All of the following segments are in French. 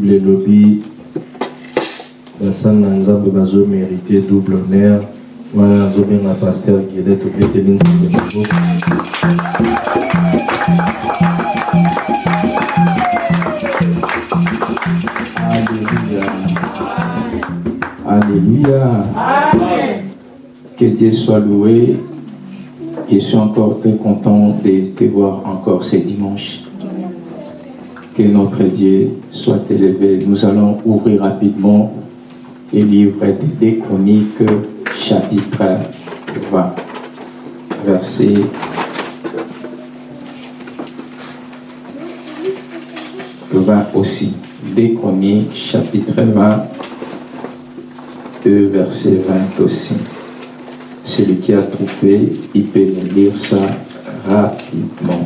bible elobi basali na nzambe bazomérite double honneur wana nazobenga paster gile topeteli nzambe Alléluia. Que Dieu soit loué. Je suis encore très content de te voir encore ce dimanche. Que notre Dieu soit élevé. Nous allons ouvrir rapidement le livre des Chroniques, chapitre 20, verset 20 aussi. Des chapitre 20, verset 20 aussi. Celui qui a trouvé, il peut nous lire ça rapidement,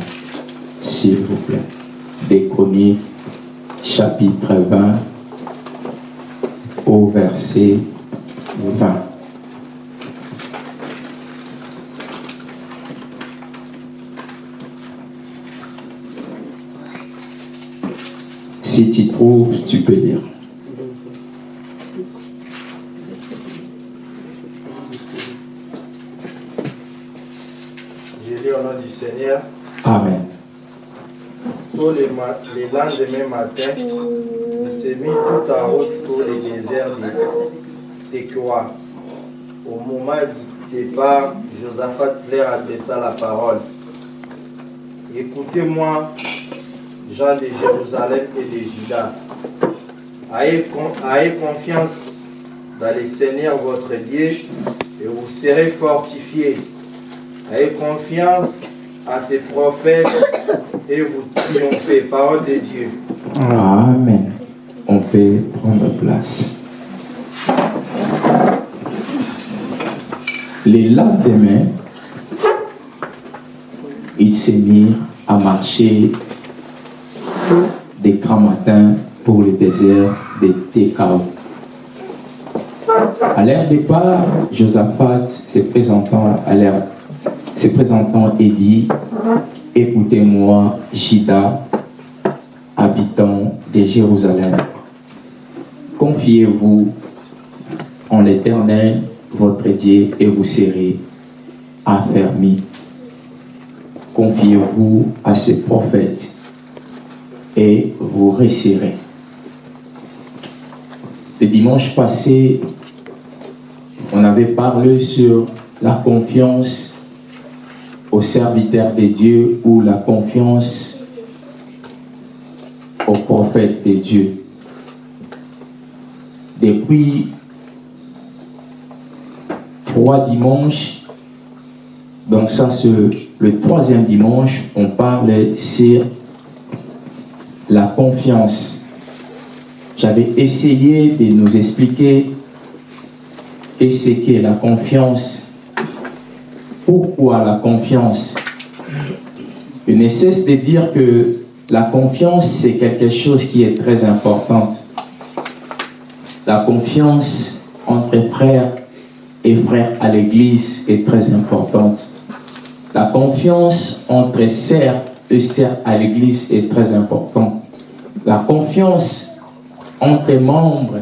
s'il vous plaît. Des chapitre 20, au verset 20. Si tu trouves, tu peux lire. Lis au nom du Seigneur. Amen. Tous les, les matin, il s'est mis tout en route pour les déserts de Tekoa. Au moment du départ, Josaphat leur adressa la parole. Écoutez-moi, gens de Jérusalem et de Juda. Ayez confiance dans le Seigneur votre Dieu et vous serez fortifiés. Ayez confiance à ses prophètes et vous triomphez. Parole de Dieu. Amen. On peut prendre place. Les lendemains, ils se mirent à marcher des grands matins pour le désert de Tekao. À leur départ, Josaphat se présentant à leur se présentant et dit Écoutez-moi, Jida, habitants de Jérusalem. Confiez-vous en l'Éternel, votre Dieu, et vous serez affermis. Confiez-vous à ses prophètes et vous réussirez. Le dimanche passé, on avait parlé sur la confiance au serviteur de Dieu ou la confiance au prophète de Dieu. Depuis trois dimanches, donc ça c'est le troisième dimanche, on parle sur la confiance. J'avais essayé de nous expliquer qu'est-ce qu'est la confiance pourquoi la confiance? Je ne cesse de dire que la confiance, c'est quelque chose qui est très important. La confiance entre frères et frères à l'église est très importante. La confiance entre sœurs et sœurs à l'église est très importante. La confiance entre membres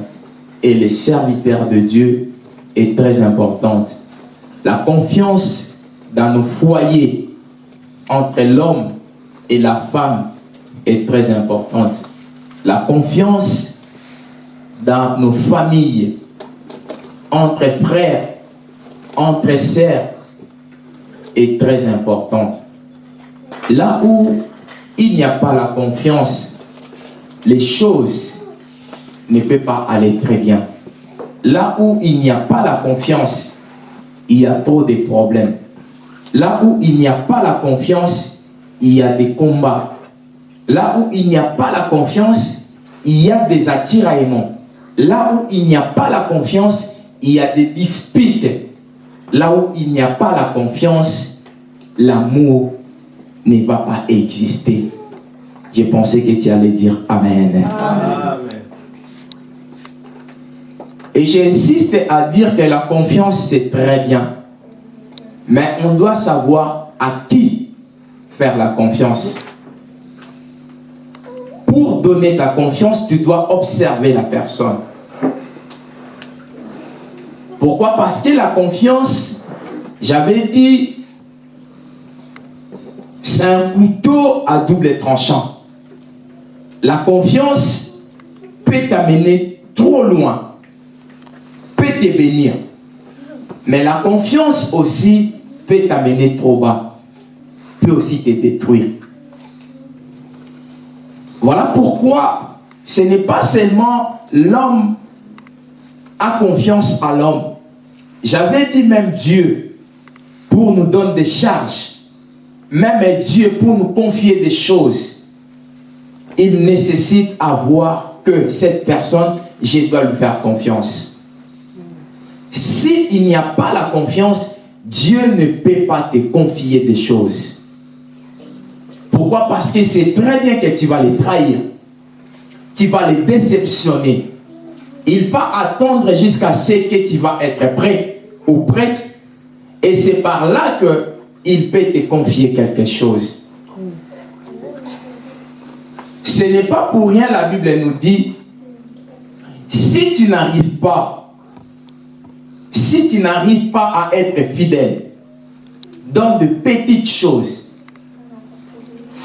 et les serviteurs de Dieu est très importante. La confiance dans nos foyers entre l'homme et la femme est très importante. La confiance dans nos familles, entre frères, entre sœurs, est très importante. Là où il n'y a pas la confiance, les choses ne peuvent pas aller très bien. Là où il n'y a pas la confiance, il y a trop de problèmes. Là où il n'y a pas la confiance, il y a des combats. Là où il n'y a pas la confiance, il y a des attiraillements. Là où il n'y a pas la confiance, il y a des disputes. Là où il n'y a pas la confiance, l'amour ne va pas exister. J'ai pensé que tu allais dire Amen. Amen. Et j'insiste à dire que la confiance, c'est très bien. Mais on doit savoir à qui faire la confiance. Pour donner ta confiance, tu dois observer la personne. Pourquoi? Parce que la confiance, j'avais dit, c'est un couteau à double tranchant. La confiance peut t'amener trop loin, peut te bénir. Mais la confiance aussi peut t'amener trop bas, peut aussi te détruire. Voilà pourquoi ce n'est pas seulement l'homme a confiance à l'homme. J'avais dit même Dieu pour nous donner des charges. Même Dieu pour nous confier des choses. Il nécessite à voir que cette personne, je dois lui faire confiance. S'il n'y a pas la confiance, Dieu ne peut pas te confier des choses. Pourquoi? Parce que c'est très bien que tu vas les trahir. Tu vas les déceptionner. Il va attendre jusqu'à ce que tu vas être prêt ou prête. Et c'est par là qu'il peut te confier quelque chose. Ce n'est pas pour rien la Bible nous dit, si tu n'arrives pas si tu n'arrives pas à être fidèle dans de petites choses,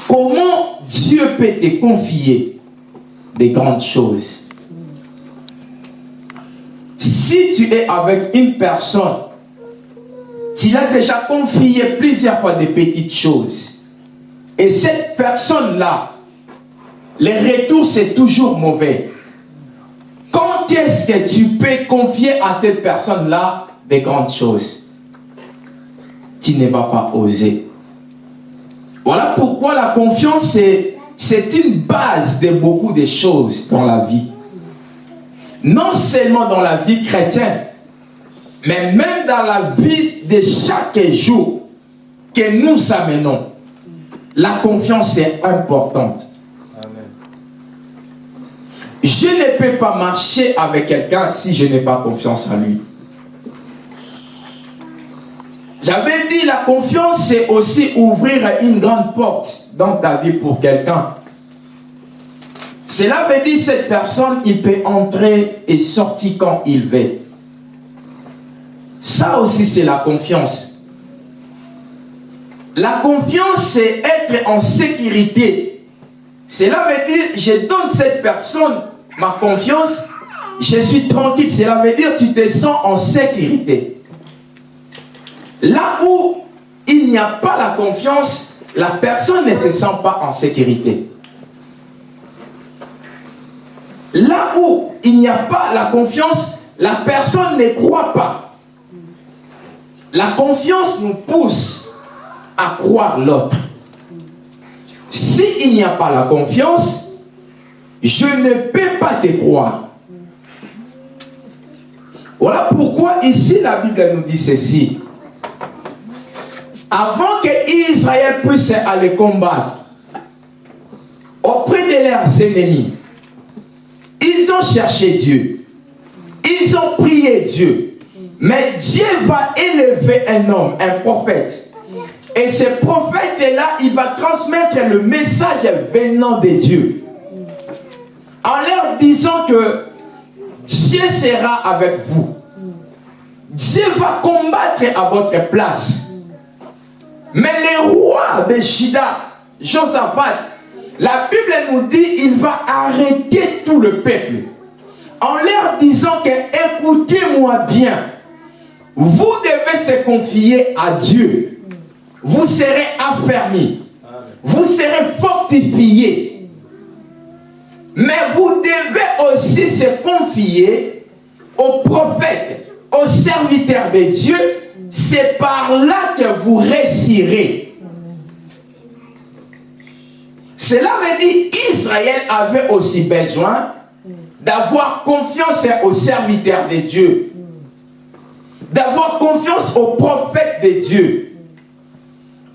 comment Dieu peut te confier des grandes choses? Si tu es avec une personne, tu l'as déjà confié plusieurs fois des petites choses, et cette personne-là, les retours, c'est toujours mauvais. Quand est-ce que tu peux confier à cette personne-là des grandes choses? Tu ne vas pas oser. Voilà pourquoi la confiance, c'est une base de beaucoup de choses dans la vie. Non seulement dans la vie chrétienne, mais même dans la vie de chaque jour que nous amenons. La confiance est importante. Je ne peux pas marcher avec quelqu'un si je n'ai pas confiance en lui. J'avais dit la confiance, c'est aussi ouvrir une grande porte dans ta vie pour quelqu'un. Cela veut dire cette personne, il peut entrer et sortir quand il veut. Ça aussi, c'est la confiance. La confiance, c'est être en sécurité. Cela veut dire, je donne cette personne ma confiance, je suis tranquille. Cela veut dire tu te sens en sécurité. Là où il n'y a pas la confiance, la personne ne se sent pas en sécurité. Là où il n'y a pas la confiance, la personne ne croit pas. La confiance nous pousse à croire l'autre. S'il n'y a pas la confiance, je ne peux pas te croire. Voilà pourquoi ici la Bible nous dit ceci. Avant que Israël puisse aller combattre auprès de leurs ennemis, ils ont cherché Dieu. Ils ont prié Dieu. Mais Dieu va élever un homme, un prophète. Et ce prophète-là, il va transmettre le message venant de Dieu en leur disant que Dieu sera avec vous. Dieu va combattre à votre place. Mais le roi de Shida, Josaphat, la Bible nous dit il va arrêter tout le peuple en leur disant que écoutez-moi bien, vous devez se confier à Dieu. Vous serez affermis. Vous serez fortifiés mais vous devez aussi se confier aux prophètes, aux serviteurs de Dieu. C'est par là que vous réussirez. Cela veut dire qu'Israël avait aussi besoin d'avoir confiance aux serviteurs de Dieu. D'avoir confiance aux prophètes de Dieu.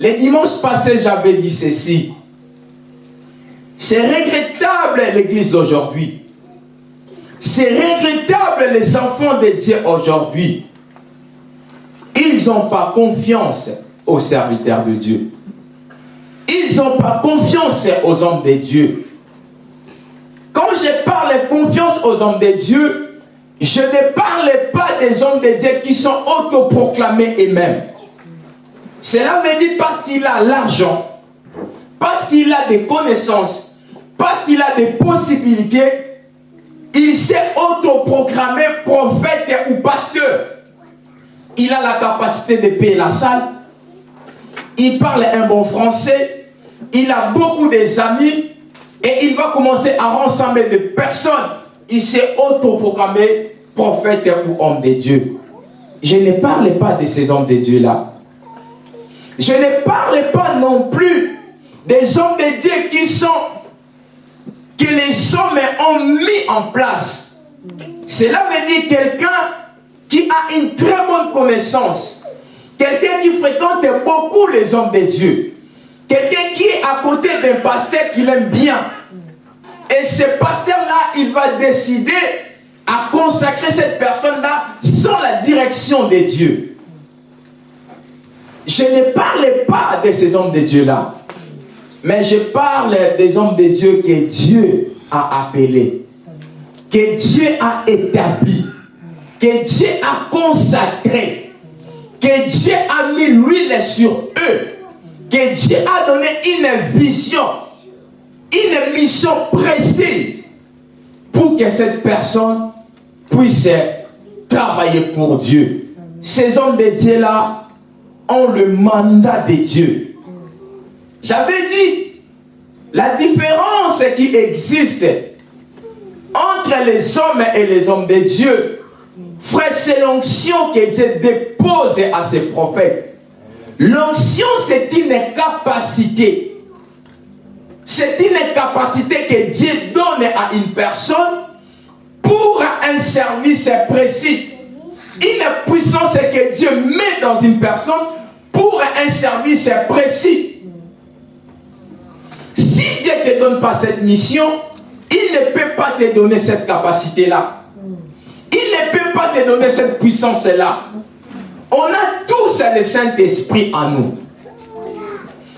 Les dimanches passés, j'avais dit ceci. C'est regrettable l'église d'aujourd'hui. C'est regrettable les enfants de Dieu aujourd'hui. Ils n'ont pas confiance aux serviteurs de Dieu. Ils n'ont pas confiance aux hommes de Dieu. parle confiance aux hommes de Dieu, je ne parle pas des hommes de Dieu qui sont autoproclamés eux-mêmes. Cela veut dire parce qu'il a l'argent, parce qu'il a des connaissances, parce qu'il a des possibilités, il s'est autoproclamé prophète ou pasteur. Il a la capacité de payer la salle, il parle un bon français, il a beaucoup d'amis et il va commencer à rassembler des personnes. Il s'est autoproclamé prophète ou homme de Dieu. Je ne parle pas de ces hommes de Dieu-là. Je ne parle pas non plus des hommes de Dieu qui sont, que les hommes ont mis en place. Cela veut dire quelqu'un qui a une très bonne connaissance, quelqu'un qui fréquente beaucoup les hommes de Dieu, quelqu'un qui est à côté d'un pasteur qu'il aime bien. Et ce pasteur-là, il va décider à consacrer cette personne-là sans la direction de Dieu. Je ne parle pas de ces hommes de Dieu-là, mais je parle des hommes de Dieu que Dieu a appelés, que Dieu a établis, que Dieu a consacrés, que Dieu a mis l'huile sur eux, que Dieu a donné une vision, une mission précise pour que cette personne puisse travailler pour Dieu. Ces hommes de Dieu-là ont le mandat de Dieu. J'avais dit, la différence qui existe entre les hommes et les hommes de Dieu, c'est l'onction que Dieu dépose à ses prophètes. L'onction, c'est une capacité. C'est une capacité que Dieu donne à une personne pour un service précis. Une puissance que Dieu met dans une personne pour un service précis. Si Dieu ne te donne pas cette mission, il ne peut pas te donner cette capacité-là. Il ne peut pas te donner cette puissance-là. On a tous le Saint-Esprit en nous.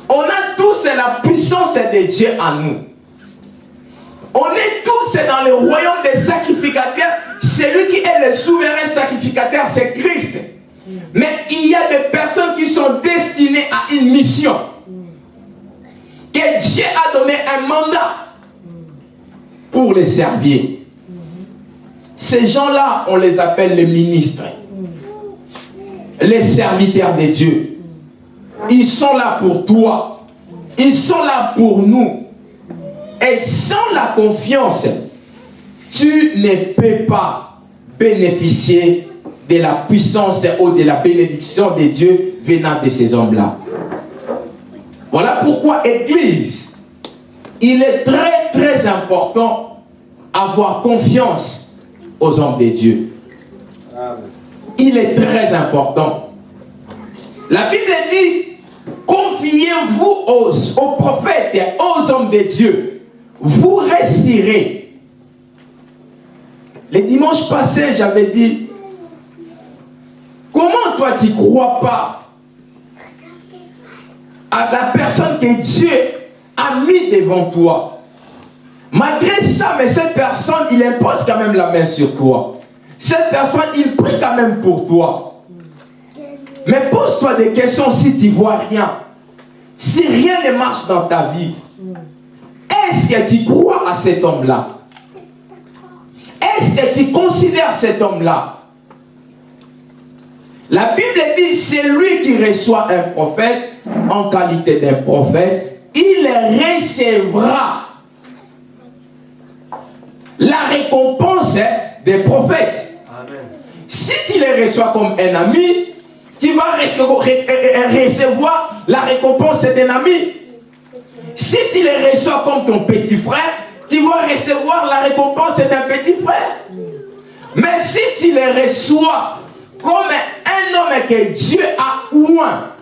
On a tous la puissance de Dieu en nous. On est tous dans le royaume des sacrificateurs. Celui qui est le souverain sacrificateur, c'est Christ. Mais il y a des personnes qui sont destinées à une mission. Que Dieu a donné un mandat pour les servir. Ces gens-là, on les appelle les ministres. Les serviteurs de Dieu. Ils sont là pour toi. Ils sont là pour nous. Et sans la confiance, tu ne peux pas bénéficier de la puissance ou de la bénédiction de Dieu venant de ces hommes-là. Voilà pourquoi, Église, il est très très important avoir confiance aux hommes de Dieu. Il est très important. La Bible dit, confiez-vous aux, aux prophètes et aux hommes de Dieu. Vous réussirez. Le dimanche passé, j'avais dit, comment toi tu ne crois pas à la personne que Dieu a mis devant toi Malgré ça, mais cette personne, il impose quand même la main sur toi. Cette personne, il prie quand même pour toi. Mais pose-toi des questions si tu vois rien. Si rien ne marche dans ta vie, est-ce que tu crois à cet homme-là? Est-ce que tu considères cet homme-là? La Bible dit, c'est lui qui reçoit un prophète en qualité d'un prophète, il recevra la récompense des prophètes. Si tu les reçois comme un ami, tu vas recevoir la récompense d'un ami. Si tu les reçois comme ton petit frère, tu vas recevoir la récompense d'un petit frère. Mais si tu les reçois comme un homme que Dieu a oint,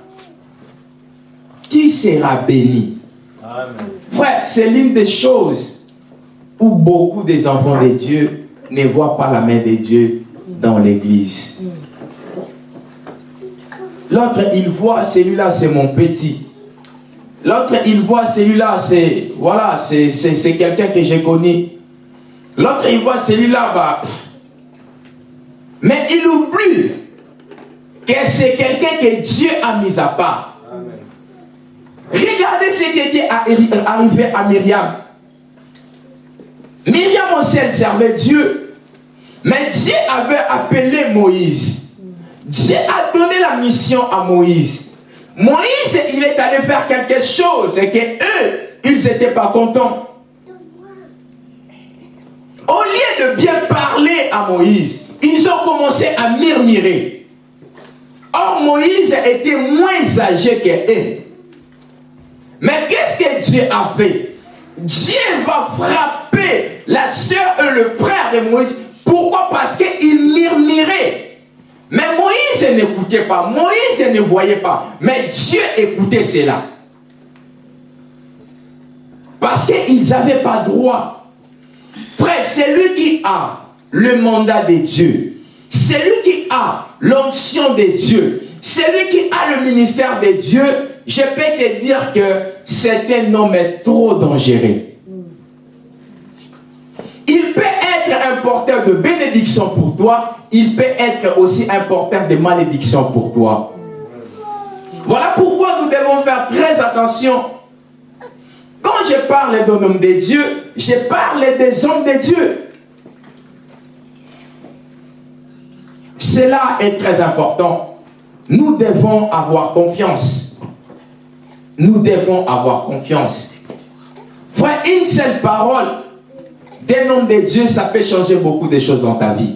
qui sera béni Frère, c'est l'une des choses où beaucoup des enfants de Dieu ne voient pas la main de Dieu dans l'église. L'autre, il voit celui-là, c'est mon petit. L'autre, il voit celui-là, c'est voilà, c'est quelqu'un que j'ai connu. L'autre, il voit celui-là, bah, mais il oublie que c'est quelqu'un que Dieu a mis à part. Regardez ce qui était arrivé à Myriam. Myriam aussi, elle servait Dieu. Mais Dieu avait appelé Moïse. Dieu a donné la mission à Moïse. Moïse, il est allé faire quelque chose et que eux, ils n'étaient pas contents. Au lieu de bien parler à Moïse, ils ont commencé à murmurer. Or, Moïse était moins âgé qu'eux. Mais qu'est-ce que Dieu a fait? Dieu va frapper la soeur et le frère de Moïse. Pourquoi? Parce qu'il murmurait. Mais Moïse n'écoutait pas. Moïse ne voyait pas. Mais Dieu écoutait cela. Parce qu'ils n'avaient pas droit. Frère, c'est lui qui a le mandat de Dieu. C'est lui qui a l'onction de Dieu. C'est lui qui a le ministère de Dieu. Je peux te dire que c'est un homme trop dangereux. Il peut être un porteur de bénédiction pour toi, il peut être aussi un porteur de malédiction pour toi. Voilà pourquoi nous devons faire très attention. Quand je parle d'un homme de Dieu, je parle des hommes de Dieu. Cela est très important. Nous devons avoir confiance. Nous devons avoir confiance. Frère, une seule parole d'un homme de Dieu, ça peut changer beaucoup de choses dans ta vie.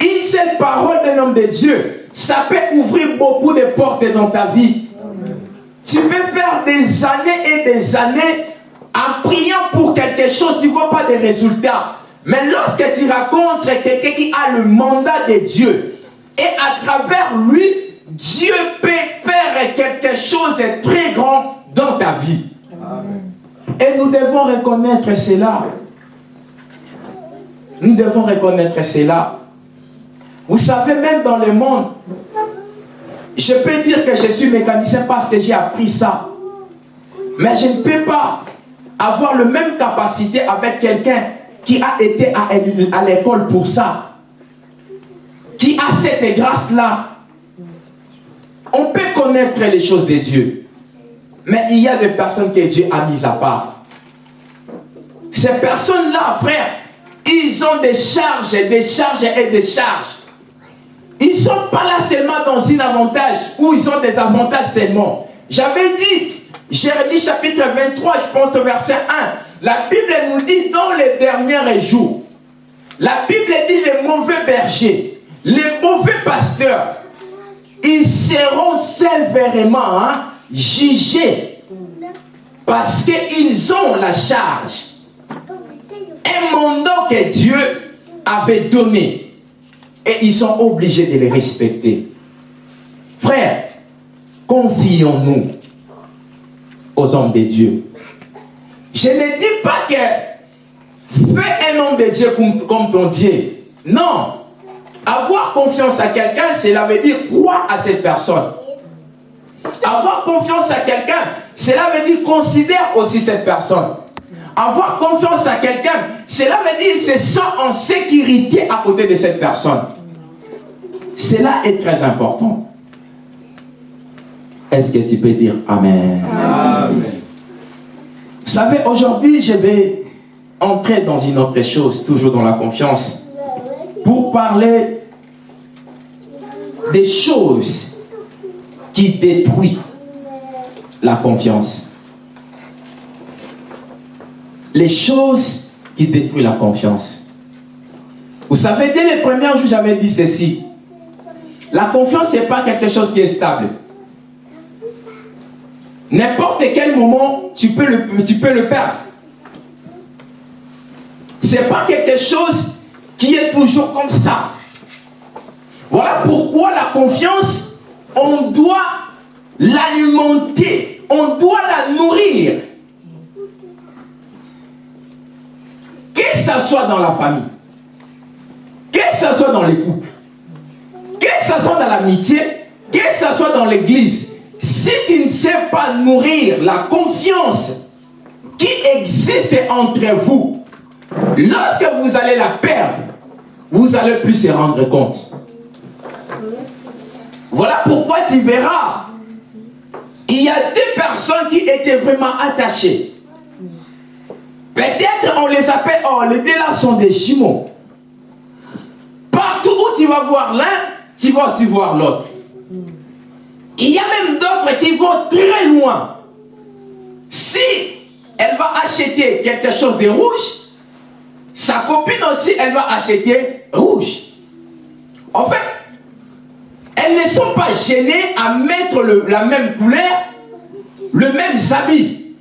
Une seule parole d'un homme de Dieu, ça peut ouvrir beaucoup de portes dans ta vie. Tu peux faire des années et des années en priant pour quelque chose, tu ne vois pas de résultats. Mais lorsque tu racontes quelqu'un qui a le mandat de Dieu, et à travers lui, Dieu peut faire quelque chose de très grand dans ta vie. Et nous devons reconnaître cela. Nous devons reconnaître cela. Vous savez, même dans le monde, je peux dire que je suis mécanicien parce que j'ai appris ça. Mais je ne peux pas avoir la même capacité avec quelqu'un qui a été à l'école pour ça. Qui a cette grâce-là. On peut connaître les choses de Dieu. Mais il y a des personnes que Dieu a mises à part. Ces personnes-là, frère, ils ont des charges, des charges et des charges. Ils ne sont pas là seulement dans un avantage, ou ils ont des avantages seulement. J'avais dit, Jérémie chapitre 23, je pense au verset 1, la Bible nous dit dans les derniers jours, la Bible dit les mauvais bergers, les mauvais pasteurs, ils seront sévèrement hein, jugés parce qu'ils ont la charge. Un mandat que Dieu avait donné et ils sont obligés de les respecter. Frère, confions-nous aux hommes de Dieu. Je ne dis pas que fais un homme de Dieu comme, ton Dieu. Non. Avoir confiance à quelqu'un, cela veut dire croire à cette personne. Avoir confiance à quelqu'un, cela veut dire considère aussi cette personne. Avoir confiance à quelqu'un, cela veut dire se sent en sécurité à côté de cette personne. Cela est très important. Est-ce que tu peux dire Amen? Amen. Vous savez, aujourd'hui, je vais entrer dans une autre chose, toujours dans la confiance, parler des choses qui détruisent la confiance. Les choses qui détruisent la confiance. Vous savez, dès les premiers jours, j'avais dit ceci. La confiance, ce n'est pas quelque chose qui est stable. N'importe quel moment, tu peux le, tu peux le perdre. Ce n'est pas quelque chose qui est toujours comme ça. Voilà pourquoi la confiance, on doit l'alimenter, on doit la nourrir. Que ce soit dans la famille, que ce soit dans les couples, que ce soit dans l'amitié, que ce soit dans l'église, si tu ne sais pas nourrir la confiance qui existe entre vous, Lorsque vous allez la perdre, vous allez plus se rendre compte. Voilà pourquoi tu verras, il y a des personnes qui étaient vraiment attachées. Peut-être on les appelle, oh, les deux là sont des jumeaux. Partout où tu vas voir l'un, tu vas aussi voir l'autre. Il y a même d'autres qui vont très loin. Si elle va acheter quelque chose de rouge, sa copine aussi, elle va acheter rouge. En fait, elles ne sont pas gênées à mettre la même couleur, le même habit,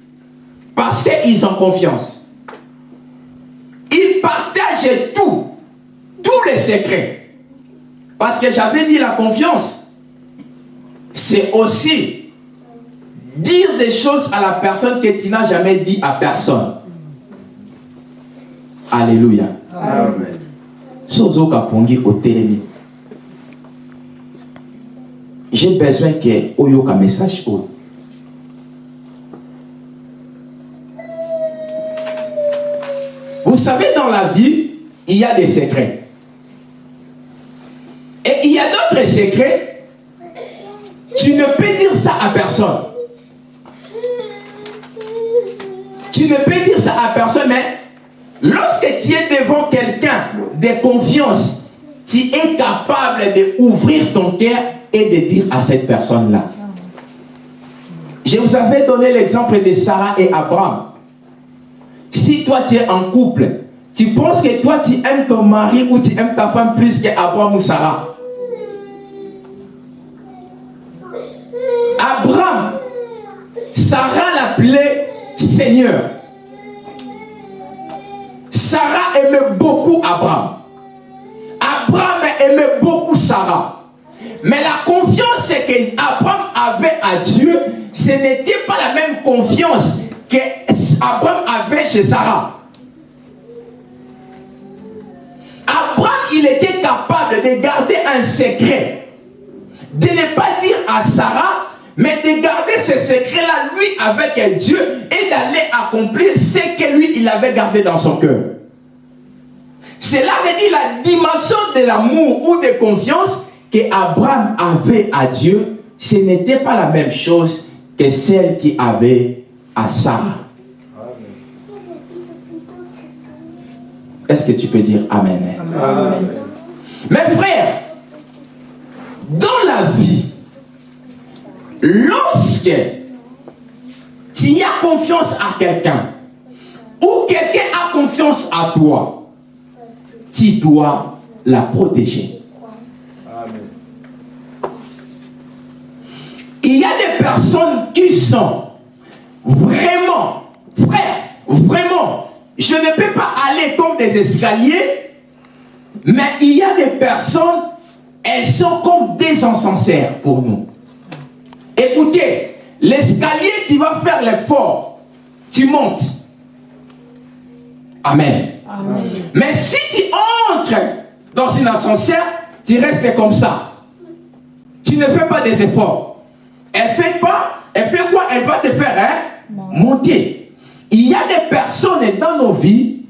parce qu'ils ont confiance. Ils partagent tout, tous les secrets. Parce que j'avais dit la confiance, c'est aussi dire des choses à la personne que tu n'as jamais dit à personne. Alléluia. Amen. J'ai besoin que oyoka message Vous savez, dans la vie, il y a des secrets. Et il y a d'autres secrets. Tu ne peux dire ça à personne. Tu ne peux dire ça à personne, mais Lorsque tu es devant quelqu'un de confiance, tu es capable d'ouvrir ton cœur et de dire à cette personne-là. Je vous avais donné l'exemple de Sarah et Abraham. Si toi tu es en couple, tu penses que toi tu aimes ton mari ou tu aimes ta femme plus qu'Abraham ou Sarah? Abraham, Sarah l'appelait Seigneur. Sarah aimait beaucoup Abraham. Abraham aimait beaucoup Sarah. Mais la confiance que Abraham avait à Dieu, ce n'était pas la même confiance que Abraham avait chez Sarah. Abraham, il était capable de garder un secret. De ne pas dire à Sarah, mais de garder ce secret-là, lui, avec Dieu, et d'aller accomplir ce que lui, il avait gardé dans son cœur. Cela veut dire la dimension de l'amour ou de confiance que Abraham avait à Dieu, ce n'était pas la même chose que celle qu'il avait à Sarah. Est-ce que tu peux dire Amen? Amen. Mes frères, dans la vie, lorsque tu as confiance à quelqu'un, ou quelqu'un a confiance à toi, tu dois la protéger. Il y a des personnes qui sont vraiment, frère, vraiment, je ne peux pas aller comme des escaliers, mais il y a des personnes, elles sont comme des encenseurs pour nous. Écoutez, l'escalier, tu vas faire l'effort, tu montes. Amen. Mais si tu entres dans une ascenseur, tu restes comme ça. Tu ne fais pas des efforts. Elle fait pas, elle fait quoi? Elle va te faire hein, monter. Il y a des personnes dans nos vies,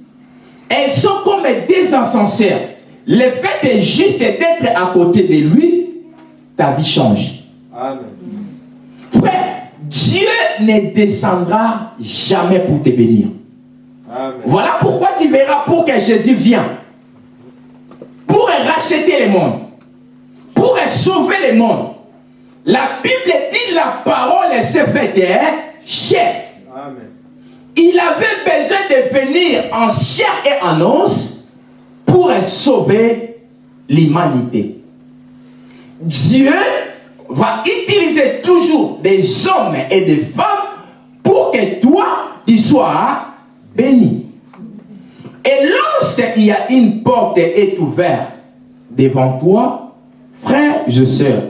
elles sont comme des ascenseurs. Le fait est juste d'être à côté de lui, ta vie change. Amen. Frère, Dieu ne descendra jamais pour te bénir. Voilà pourquoi tu verras pour que Jésus vienne. Pour racheter le monde. Pour sauver le monde. La Bible dit la parole s'est faite chair. Il avait besoin de venir en chair et en os pour sauver l'humanité. Dieu va utiliser toujours des hommes et des femmes pour que toi, tu sois béni. Et lorsqu'il y a une porte est ouverte devant toi, frère je sœur,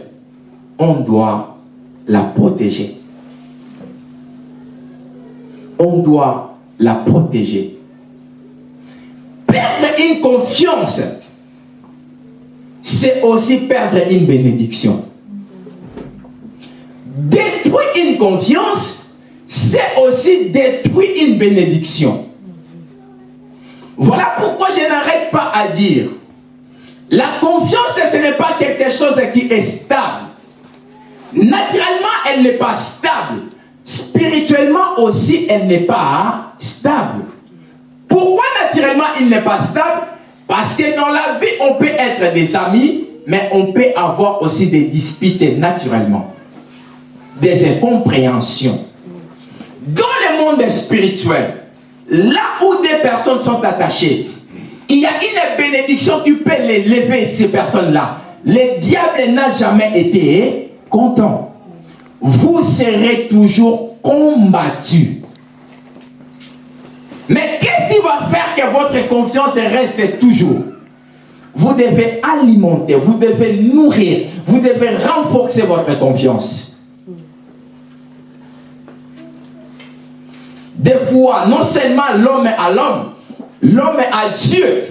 on doit la protéger. On doit la protéger. Perdre une confiance, c'est aussi perdre une bénédiction. Détruire une confiance, c'est aussi détruire une bénédiction. Voilà pourquoi je n'arrête pas à dire, la confiance, ce n'est pas quelque chose qui est stable. Naturellement, elle n'est pas stable. Spirituellement aussi, elle n'est pas stable. Pourquoi naturellement il n'est pas stable? Parce que dans la vie, on peut être des amis, mais on peut avoir aussi des disputes naturellement. Des incompréhensions. Dans le monde spirituel, là où des personnes sont attachées, il y a une bénédiction, tu peux les lever, ces personnes-là. Le diable n'a jamais été content. Vous serez toujours combattu. Mais qu'est-ce qui va faire que votre confiance reste toujours? Vous devez alimenter, vous devez nourrir, vous devez renforcer votre confiance. Des fois, non seulement l'homme à l'homme, l'homme à Dieu,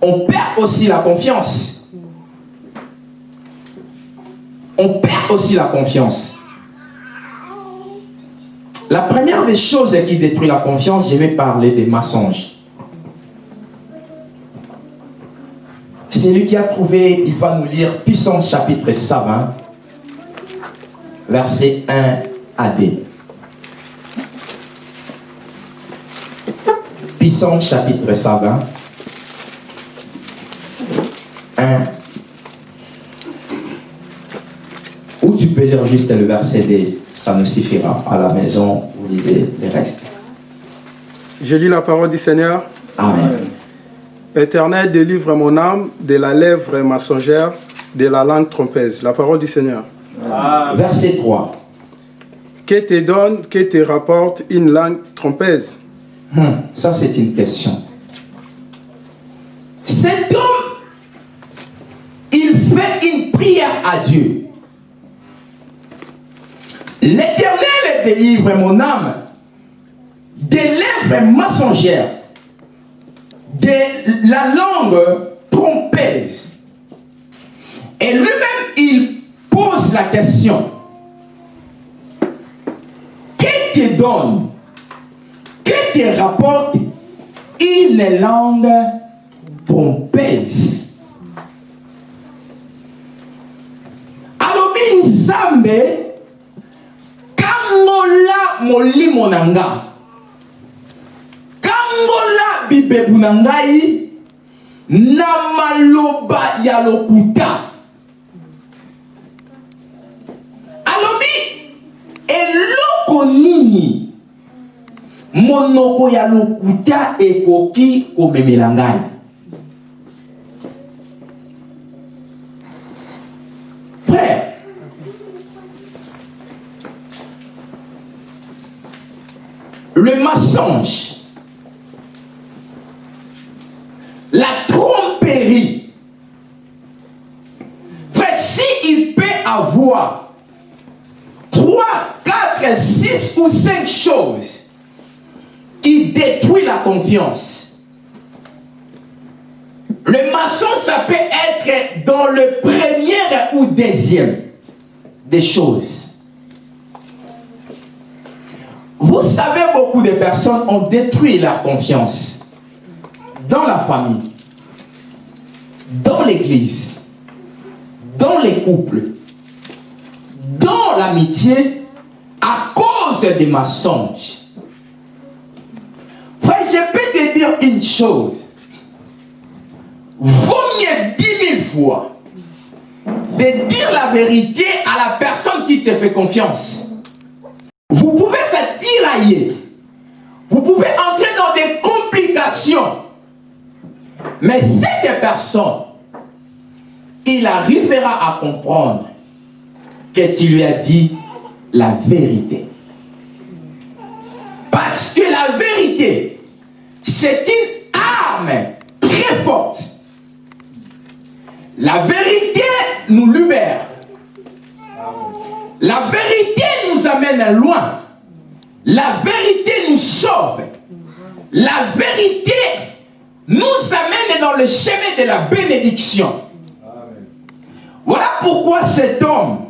on perd aussi la confiance. On perd aussi la confiance. La première des choses qui détruit la confiance, je vais parler des mensonges. Celui qui a trouvé, il va nous lire Puissance chapitre 120, verset 1 à 2. Puissance chapitre 120, 1 Ou tu peux lire juste le verset 2 ça nous suffira. À la maison, vous lisez les restes. Je lis la parole du Seigneur. Amen. Éternel, délivre mon âme de la lèvre mensongère, de la langue trompeuse. La parole du Seigneur. Verset 3. Que te donne, que te rapporte une langue trompeuse? Hum, ça, c'est une question. Cet homme, il fait une prière à Dieu. L'éternel délivre mon âme des lèvres mensongères, de la langue trompeuse. Et lui-même, il pose la question. Qui te donne, qui te rapporte une langue trompeuse Alors, Nzambe, kangola molimo na nga. Kangola bibebu na ngai na maloba alobi monoko ya lokuta ekoki komemela ngai frère le mensonge, la tromperie. Frère, s'il peut avoir 3, 4, 6 ou 5 choses qui détruisent la confiance, le maçon, ça peut être dans le premier ou deuxième des choses. Vous savez, beaucoup de personnes ont détruit leur confiance dans la famille, dans l'église, dans les couples, dans l'amitié, à cause des mensonges. Une chose. Vaut mieux dix mille fois de dire la vérité à la personne qui te fait confiance. Vous pouvez se tirailler. Vous pouvez entrer dans des complications. Mais cette personne, il arrivera à comprendre que tu lui as dit la vérité. Parce que la vérité, c'est une arme très forte. La vérité nous libère. La vérité nous amène loin. La vérité nous sauve. La vérité nous amène dans le chemin de la bénédiction. Voilà pourquoi cet homme,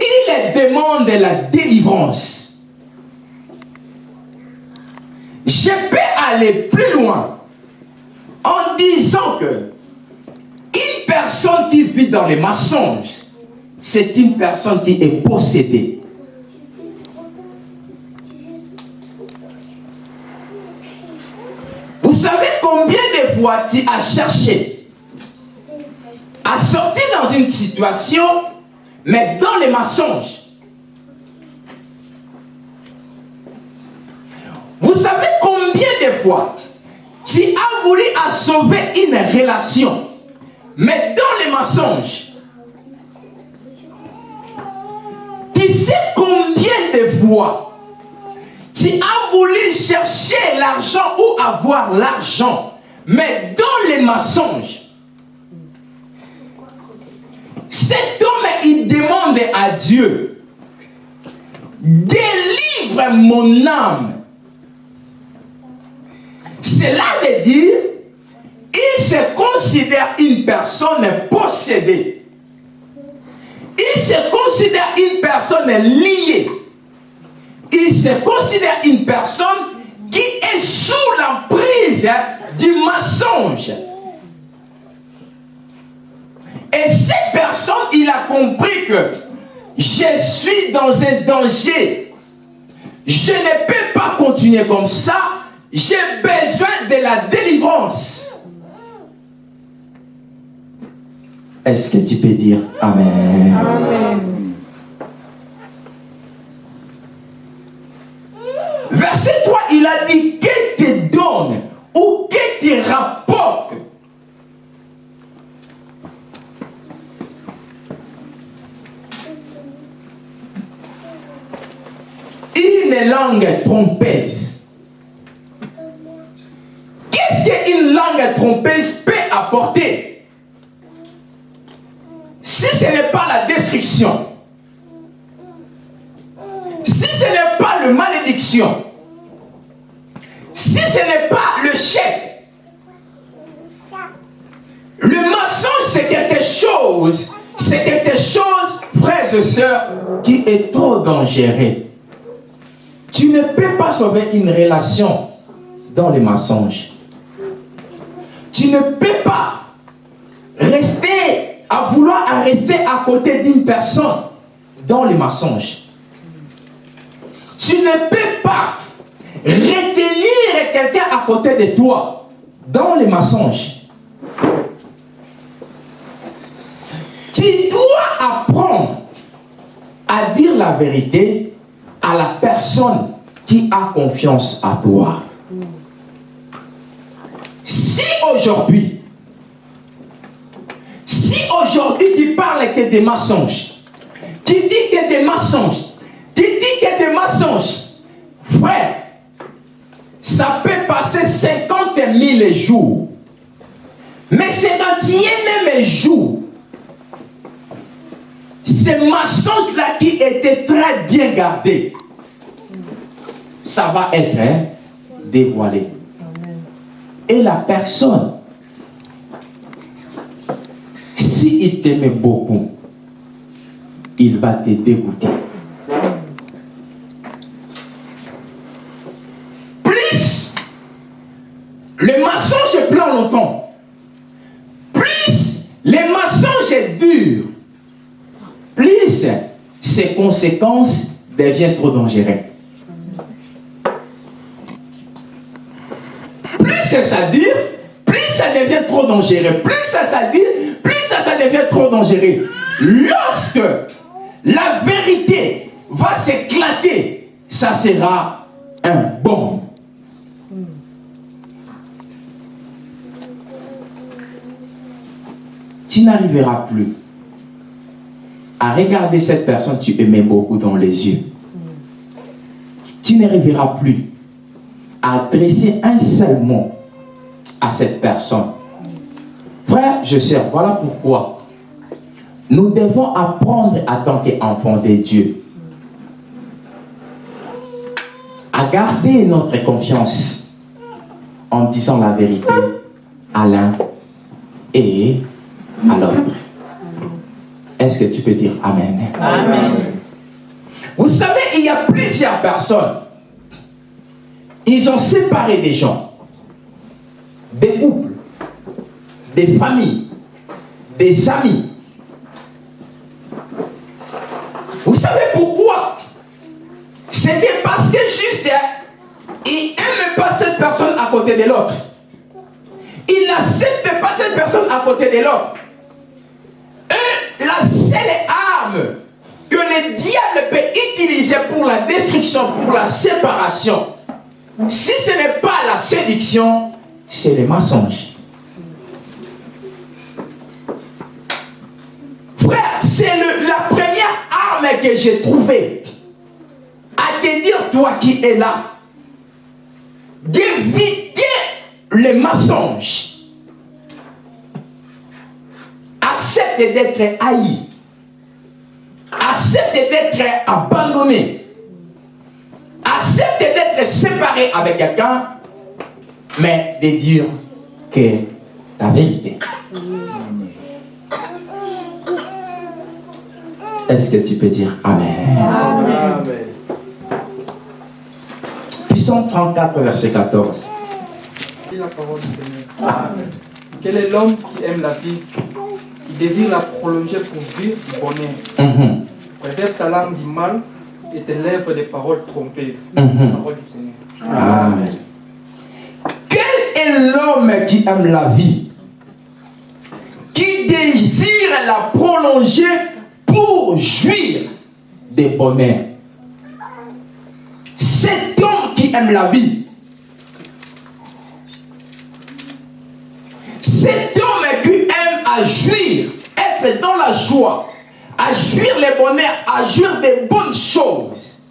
il demande la délivrance. Je aller plus loin en disant que une personne qui vit dans les mensonges, c'est une personne qui est possédée. Vous savez combien de fois tu as cherché à sortir dans une situation, mais dans les mensonges Vous savez combien de fois tu as voulu sauver une relation, mais dans les mensonges. Tu sais combien de fois tu as voulu chercher l'argent ou avoir l'argent, mais dans les mensonges. Cet homme, il demande à Dieu, délivre mon âme cela veut dire, il se considère une personne possédée. Il se considère une personne liée. Il se considère une personne qui est sous l'emprise du mensonge. Et cette personne, il a compris que je suis dans un danger. Je ne peux pas continuer comme ça j'ai besoin de la délivrance. Est-ce que tu peux dire Amen? Amen. Verset 3, il a dit qu'il te donne ou qu'il te rapporte une langue trompeuse qu'une langue trompeuse peut apporter? Si ce n'est pas la destruction, si ce n'est pas la malédiction, si ce n'est pas le chèque, le mensonge c'est quelque chose, c'est quelque chose, frères et sœurs, qui est trop dangereux. Tu ne peux pas sauver une relation dans les mensonges. Tu ne peux pas rester à vouloir rester à côté d'une personne dans les mensonges. Tu ne peux pas retenir quelqu'un à côté de toi dans les mensonges. Tu dois apprendre à dire la vérité à la personne qui a confiance à toi. Si aujourd'hui, si aujourd'hui tu parles que des mensonges, tu dis que des mensonges, tu dis que des mensonges, frère, ça peut passer 50 000 jours. Mais 51 jours, ces mensonges-là qui étaient très bien gardés, ça va être hein, dévoilé et la personne, s'il t'aimait beaucoup, il va te dégoûter. Plus le mensonge plan longtemps, plus les mensonges durs, plus ses conséquences deviennent trop dangereuses. c'est ça dire, plus ça devient trop dangereux. Plus ça dit, plus ça, ça devient trop dangereux. Lorsque la vérité va s'éclater, ça sera un bon. Tu n'arriveras plus à regarder cette personne que tu aimais beaucoup dans les yeux. Tu n'arriveras plus à adresser un seul mot à cette personne. Frère, je sais, voilà pourquoi nous devons apprendre à tant qu'enfants de Dieu à garder notre confiance en disant la vérité à l'un et à l'autre. Est-ce que tu peux dire Amen? Amen. Vous savez, il y a plusieurs personnes. Ils ont séparé des gens des couples, des familles, des amis. Vous savez pourquoi? C'était parce que juste, il n'aime pas cette personne à côté de l'autre. Il n'accepte pas cette personne à côté de l'autre. La seule arme que le diable peut utiliser pour la destruction, pour la séparation, si ce n'est pas la séduction, c'est le mensonge. Frère, c'est la première arme que j'ai trouvée à te dire, toi qui es là, d'éviter les mensonges. Accepte d'être haï. Accepte d'être abandonné. Accepte d'être séparé avec quelqu'un, mais de dire que la vérité. Est-ce que tu peux dire Amen? Amen. Puissant 34, verset 14. la parole du Seigneur. Amen. Quel est l'homme qui aime la vie, qui désire la prolonger pour vivre du bonheur? Mm Préserve ta langue du mal et tes lèvres des paroles trompées. Mhm. Parole du Seigneur. Amen. L'homme qui aime la vie, qui désire la prolonger pour jouir des bonheurs Cet homme qui aime la vie, cet homme qui aime à jouir, être dans la joie, à jouir les bonheurs, à jouir des bonnes choses.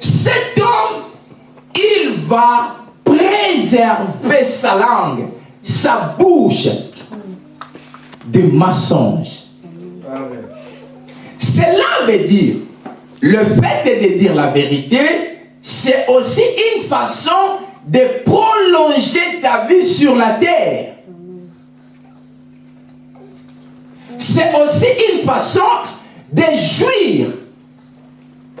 Cet homme, il va préserver sa langue, sa bouche de mensonges. Cela veut dire, le fait de dire la vérité, c'est aussi une façon de prolonger ta vie sur la terre. c'est aussi une façon de jouir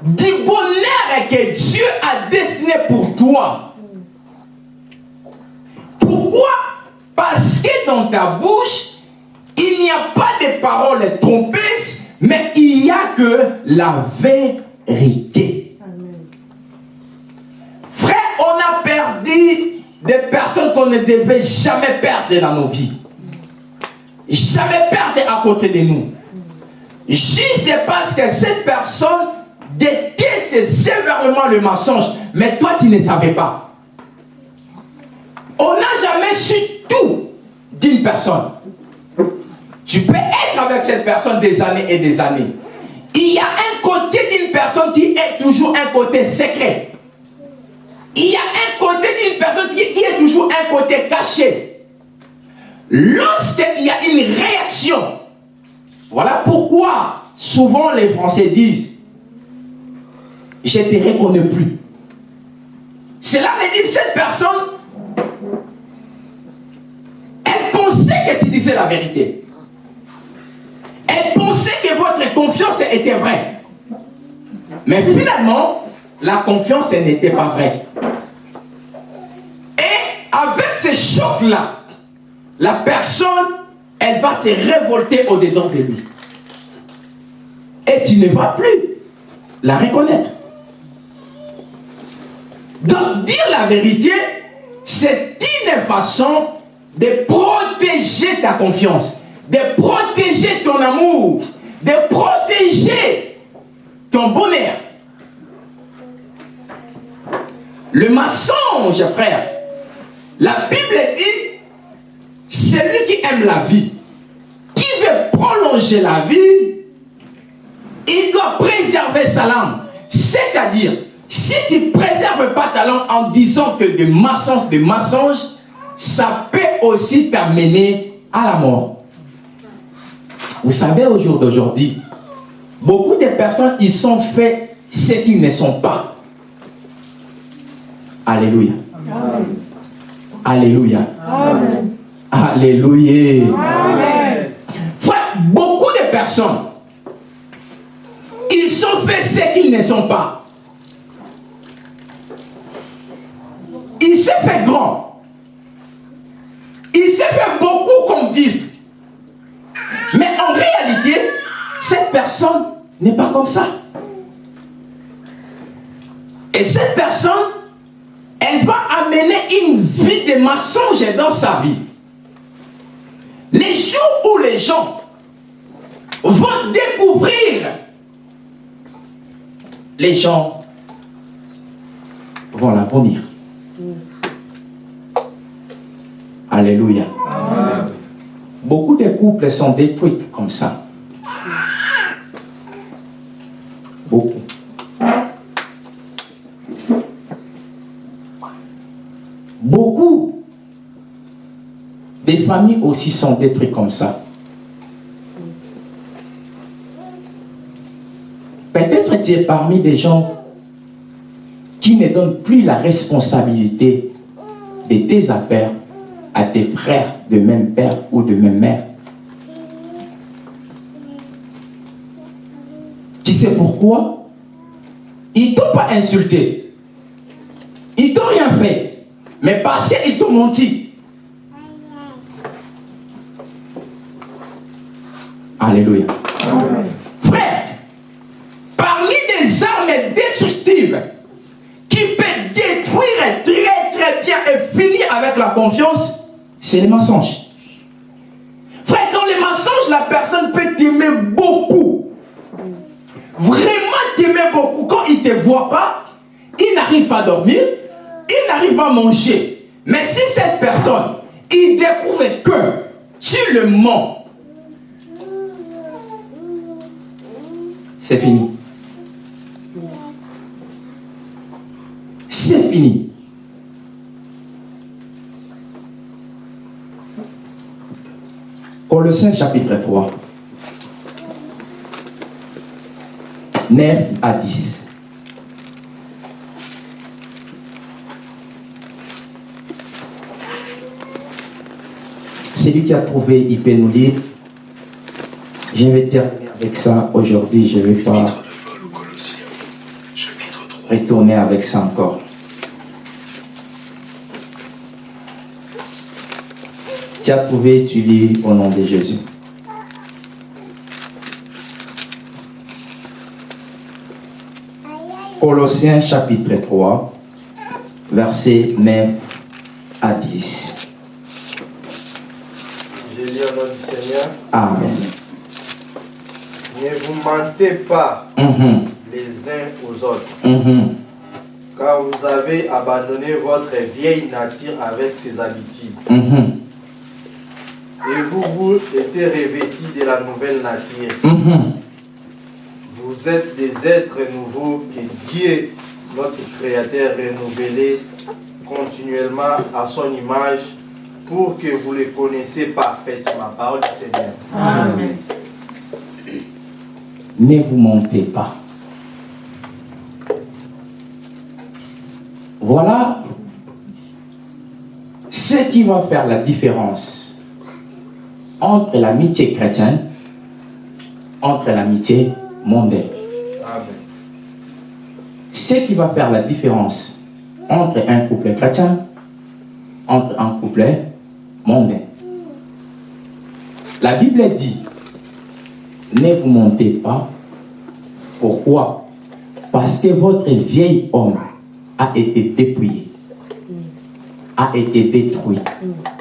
du bonheur que Dieu a dessiné pour toi. Pourquoi? Parce que dans ta bouche, il n'y a pas de paroles trompeuses, mais il n'y a que la vérité. Frère, on a perdu des personnes qu'on ne devait jamais perdre dans nos vies jamais perdre à côté de nous. Juste parce que cette personne déteste sévèrement le mensonge, mais toi tu ne savais pas. On n'a jamais su tout d'une personne. Tu peux être avec cette personne des années et des années. Il y a un côté d'une personne qui est toujours un côté secret. Il y a un côté d'une personne qui est toujours un côté caché. Lorsqu'il y a une réaction, voilà pourquoi souvent les Français disent Je ne te reconnais plus. Cela veut dire cette personne, elle que tu disais la vérité. Elle pensait que votre confiance était vraie. Mais finalement, la confiance n'était pas vraie. Et avec ces chocs-là, la personne, elle va se révolter au-dedans de lui. Et tu ne vas plus la reconnaître. Donc, dire la vérité, c'est une façon de protéger ta confiance, de protéger ton amour, de protéger ton bonheur. Le mensonge, frère, la Bible dit celui qui aime la vie, qui veut prolonger la vie, il doit préserver sa langue. C'est-à-dire, si tu ne préserves pas ta langue en disant que des mensonges, des mensonges, ça peut aussi t'amener à la mort. Vous savez, au jour d'aujourd'hui, beaucoup de personnes, ils sont faits ce qu'ils ne sont pas. Alléluia. Alléluia. Amen. Alléluia. beaucoup de personnes, ils sont faits ce qu'ils ne sont pas. Il s'est fait grand. Il s'est fait beaucoup qu'on dise. Mais en réalité, cette personne n'est pas comme ça. Et cette personne, elle va amener une vie de mensonge dans sa vie. Les jours où les gens vont découvrir les gens vont la vomir. Alléluia. Beaucoup de couples sont détruits comme ça. Beaucoup. Beaucoup des familles aussi sont détruites comme ça. Peut-être tu es parmi des gens qui ne donnent plus la responsabilité de tes affaires à tes frères de même père ou de même mère. Tu sais pourquoi? Ils t'ont pas insulté. Ils t'ont rien fait. Mais parce qu'ils t'ont menti. Alléluia. Frère, parmi des armes destructives qui peuvent détruire très très bien et finir avec la confiance, c'est les mensonges. Frère, dans les mensonges, la personne peut t'aimer beaucoup. Vraiment t'aimer beaucoup. Quand il ne te voit pas, il n'arrive pas à dormir, il n'arrive pas à manger. Mais si cette personne, il découvre que tu le mens, c'est fini. C'est fini. Colossiens chapitre 3. 9 à 10. Celui qui a trouvé, il peut nous lire. Je vais terminer avec ça aujourd'hui. Je ne vais pas retourner avec ça encore. Tu as trouvé, tu lis au nom de Jésus. Colossiens chapitre 3, versets 9 à 10. Je lis au nom du Seigneur. Amen. Ne vous mentez pas Mhm, les uns aux autres, car vous avez abandonné votre vieille nature avec ses habitudes. Mhm, Et vous, vous êtes revêtis de la nouvelle nature. mhm. Vous êtes des êtres nouveaux que Dieu, notre Créateur, renouvelé continuellement à son image pour que vous les connaissiez parfaitement. Parole du Seigneur. Amen. Ne vous mentez pas. Voilà ce qui va faire la différence entre l'amitié chrétienne, entre l'amitié mondaine. Amen. Ce qui va faire la différence entre un couple chrétien, entre un couple mondain. La Bible dit, ne vous mentez pas. Pourquoi? Parce que votre vieil homme a été dépouillé, a été détruit. Quel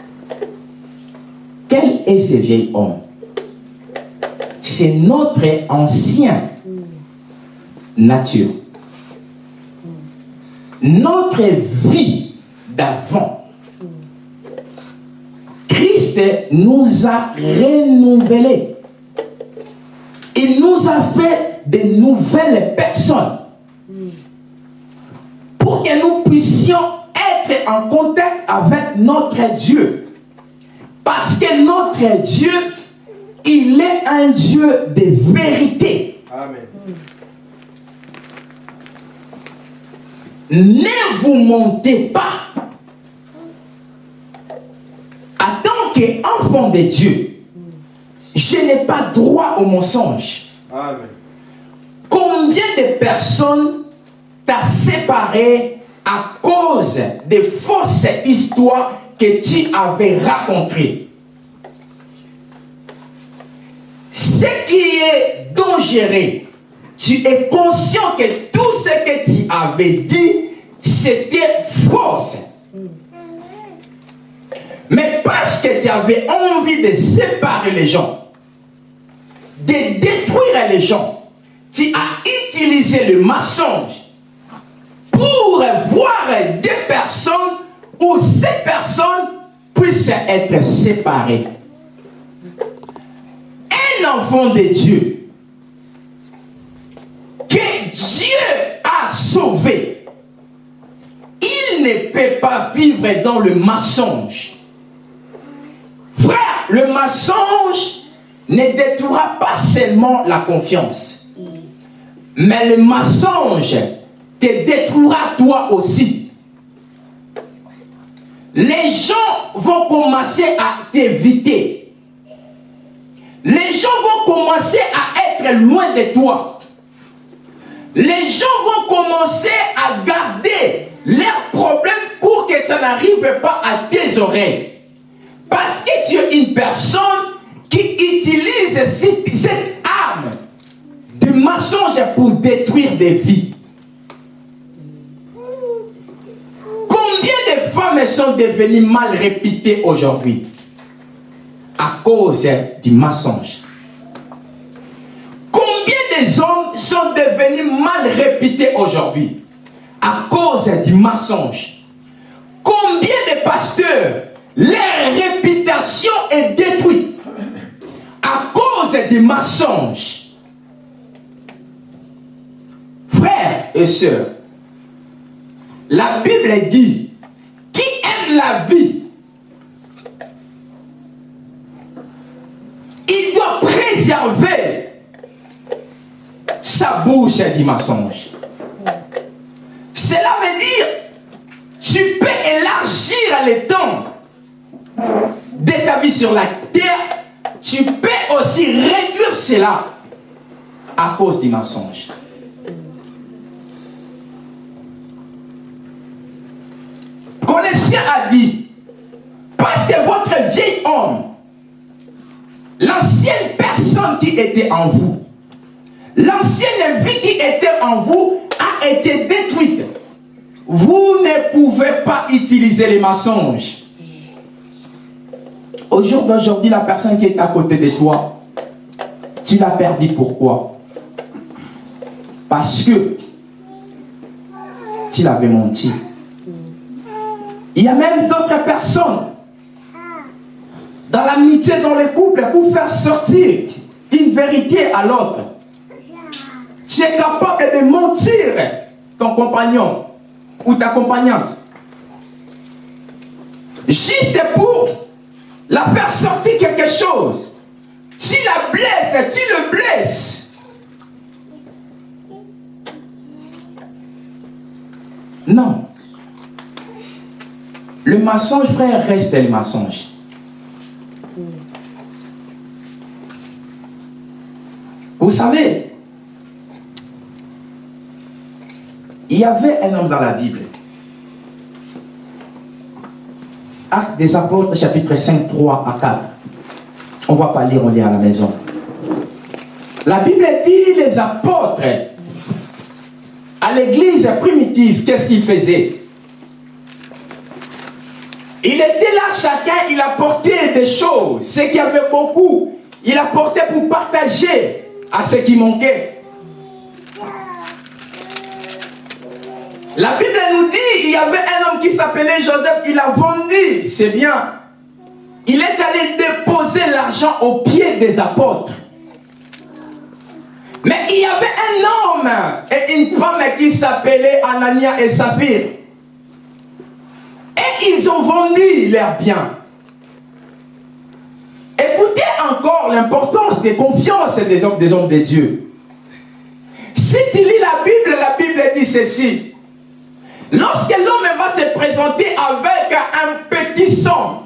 est ce vieil homme C'est notre ancien nature. Notre vie d'avant. Christ nous a renouvelés. Il nous a fait de nouvelles personnes. Pour que nous puissions être en contact avec notre Dieu. Parce que notre Dieu, il est un Dieu de vérité. Amen. Ne vous mentez pas. En tant qu'enfant de Dieu, je n'ai pas droit au mensonge. Amen. Combien de personnes t'as séparé à cause des fausses histoires que tu avais racontées Ce qui est dangereux. Tu es conscient que tout ce que tu avais dit, c'était fausse. Mais parce que tu avais envie de séparer les gens, de détruire les gens, tu as utilisé le mensonge pour voir des personnes où ces personnes puissent être séparées. Un enfant de Dieu que Dieu a sauvé, il ne peut pas vivre dans le mensonge. Frère, le mensonge ne détruira pas seulement la confiance, mais le mensonge te détruira toi aussi. Les gens vont commencer à t'éviter. Les gens vont commencer à être loin de toi. Les gens vont commencer à garder leurs problèmes pour que ça n'arrive pas à tes oreilles. Parce que tu es une personne qui utilise cette arme de mensonge pour détruire des vies. Sont devenues mal réputées aujourd'hui à cause du mensonge. Combien des hommes sont devenus mal réputés aujourd'hui à cause du mensonge Combien de pasteurs, leur réputation est détruite à cause du mensonge Frères et sœurs, la Bible dit, la vie, il doit préserver sa bouche du mensonge. Cela veut dire, tu peux élargir le temps de ta vie sur la terre, tu peux aussi réduire cela à cause du mensonge. Connaissien a dit, parce que votre vieil homme, l'ancienne personne qui était en vous, l'ancienne vie qui était en vous a été détruite. Vous ne pouvez pas utiliser les mensonges. Au jour d'aujourd'hui, la personne qui est à côté de toi, tu l'as perdu. Pourquoi? Parce que tu l'avais menti. Il y a même d'autres personnes dans l'amitié, dans les couples, pour faire sortir une vérité à l'autre. Tu es capable de mentir ton compagnon ou ta compagnante. Juste pour la faire sortir quelque chose. Tu la blesses, tu le blesses. Non. Le mensonge, frère, reste le mensonge. Vous savez, il y avait un homme dans la Bible. Acte des apôtres, chapitre 5, 3 à 4. On ne va pas lire, on lit à la maison. La Bible dit les apôtres à l'église primitive, qu'est-ce qu'ils faisaient? Il était là, chacun, il apportait des choses. Ce qui avait beaucoup, il apportait pour partager à ce qui manquait. La Bible nous dit, il y avait un homme qui s'appelait Joseph, il a vendu, c'est bien. Il est allé déposer l'argent aux pieds des apôtres. Mais il y avait un homme et une femme qui s'appelait Anania et Saphir. Ils ont vendu leurs biens. Écoutez encore l'importance des confiances des hommes, des hommes de Dieu. Si tu lis la Bible, la Bible dit ceci. Lorsque l'homme va se présenter avec un petit son,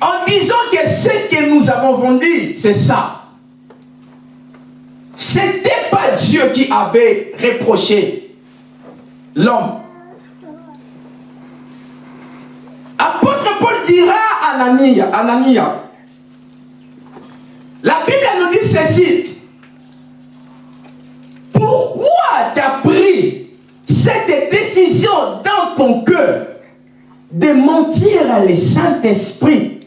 en disant que ce que nous avons vendu, c'est ça. C'était pas Dieu qui avait reproché l'homme. Dira à Anania, Anania La Bible nous dit ceci. Pourquoi tu as pris cette décision dans ton cœur de mentir à le Saint-Esprit?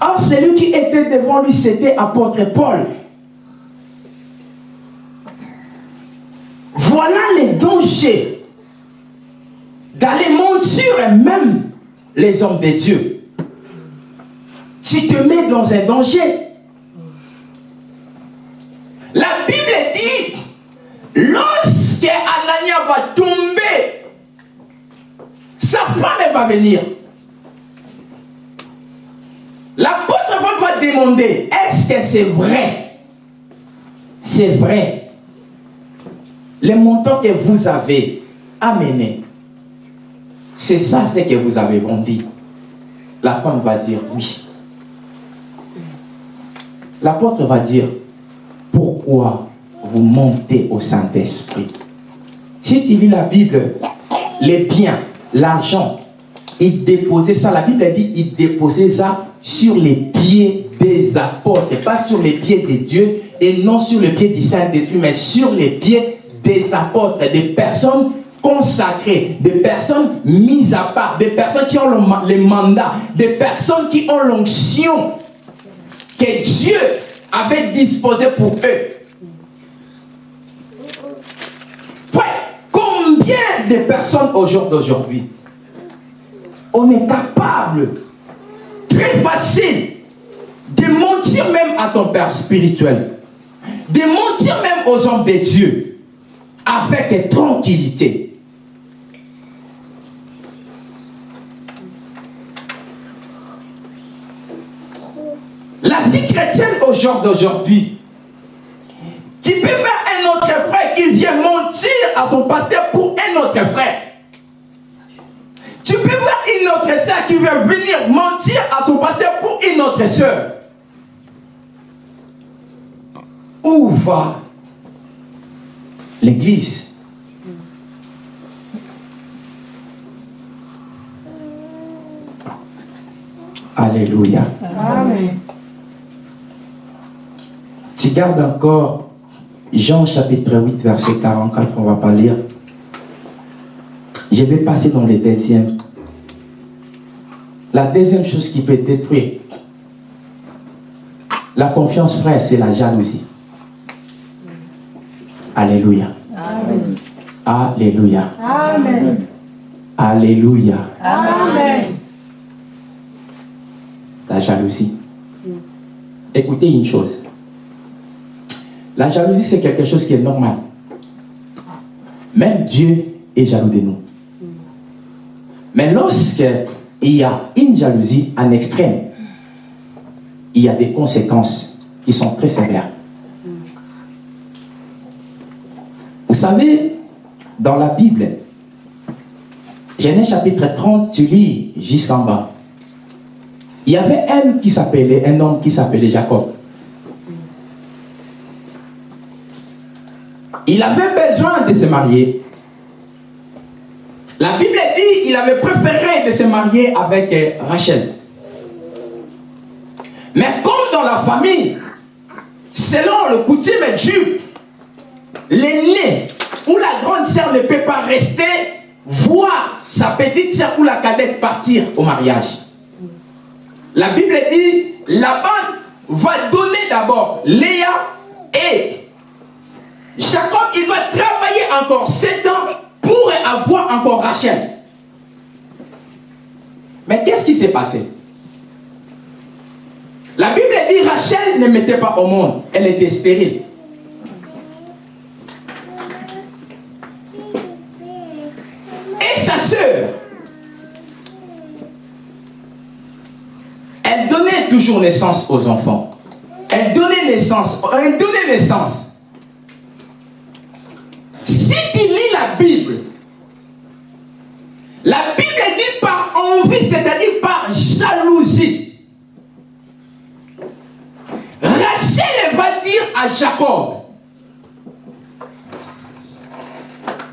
Or, celui qui était devant lui, c'était apôtre Paul. Voilà les dangers d'aller mentir même les hommes de Dieu. Tu te mets dans un danger. La Bible dit, lorsque Anania va tomber, sa femme va venir. L'apôtre va demander, est-ce que c'est vrai? C'est vrai. Les montants que vous avez amenés, c'est ça ce que vous avez vendu. La femme va dire oui. L'apôtre va dire, pourquoi vous montez au Saint-Esprit? Si tu lis la Bible, les biens, l'argent, il déposait ça, la Bible dit, il déposait ça sur les pieds des apôtres, pas sur les pieds de Dieu et non sur les pieds du Saint-Esprit, mais sur les pieds des apôtres, des personnes consacrées, des personnes mises à part, des personnes qui ont le, le mandat, des personnes qui ont l'onction que Dieu avait disposé pour eux. combien de personnes au jour d'aujourd'hui, on est capable, très facile, de mentir même à ton père spirituel, de mentir même aux hommes de Dieu, avec tranquillité. La vie chrétienne au jour d'aujourd'hui, tu peux voir un autre frère qui vient mentir à son pasteur pour un autre frère. Tu peux voir une autre sœur qui vient venir mentir à son pasteur pour une autre sœur. Où va l'église? Alléluia. Amen. Tu gardes encore Jean chapitre 8, verset 44, on ne va pas lire. Je vais passer dans le deuxième. La deuxième chose qui peut détruire la confiance, frère, c'est la jalousie. Alléluia. Amen. Alléluia. Amen. Alléluia. Amen. La jalousie. Écoutez une chose. La jalousie, c'est quelque chose qui est normal. Même Dieu est jaloux de nous. Mais lorsqu'il y a une jalousie en extrême, il y a des conséquences qui sont très sévères. Vous savez, dans la Bible, Genèse chapitre 30, tu lis jusqu'en bas. Il y avait un qui s'appelait, un homme qui s'appelait Jacob. Il avait besoin de se marier. La Bible dit qu'il avait préféré de se marier avec euh, Rachel. Mais comme dans la famille, selon le coutume juif, l'aîné ou la grande sœur ne peut pas rester voir sa petite sœur ou la cadette partir au mariage. La Bible dit, Laban va donner d'abord Léa et Jacob, il va travailler encore 7 ans pour avoir encore Rachel. Mais qu'est-ce qui s'est passé? La Bible dit Rachel ne mettait pas au monde, elle était stérile. Et sa sœur, elle donnait toujours naissance aux enfants. Elle donnait naissance, elle donnait naissance. Si tu lis la Bible, la Bible dit par envie, c'est-à-dire par jalousie. Rachel va dire à Jacob,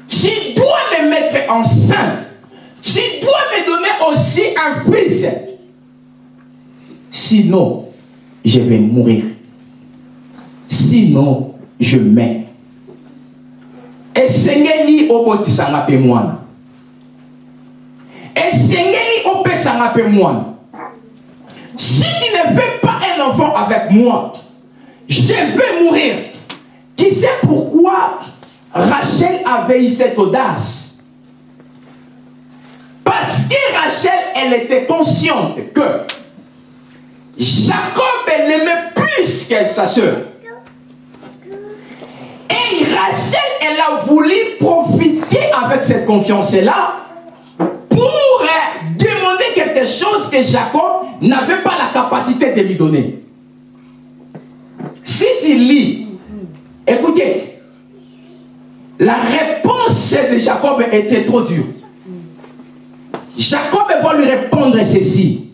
tu dois me mettre enceinte, tu dois me donner aussi un fils. Sinon, je vais mourir. Sinon, je meurs. Esengeli obotisanga mpe mwana. Esengeli opesanga mpe mwana. Si tu ne fais pas un enfant avec moi je vais mourir. Qui sait pourquoi Rachel avait eu cette audace? Parce que Rachel elle était consciente que Jacob l'aimait plus que sa et Rachel, elle a voulu profiter avec cette confiance-là pour euh, demander quelque chose que Jacob n'avait pas la capacité de lui donner. Si tu lis, écoutez, la réponse de Jacob était trop dure. Jacob va lui répondre ceci.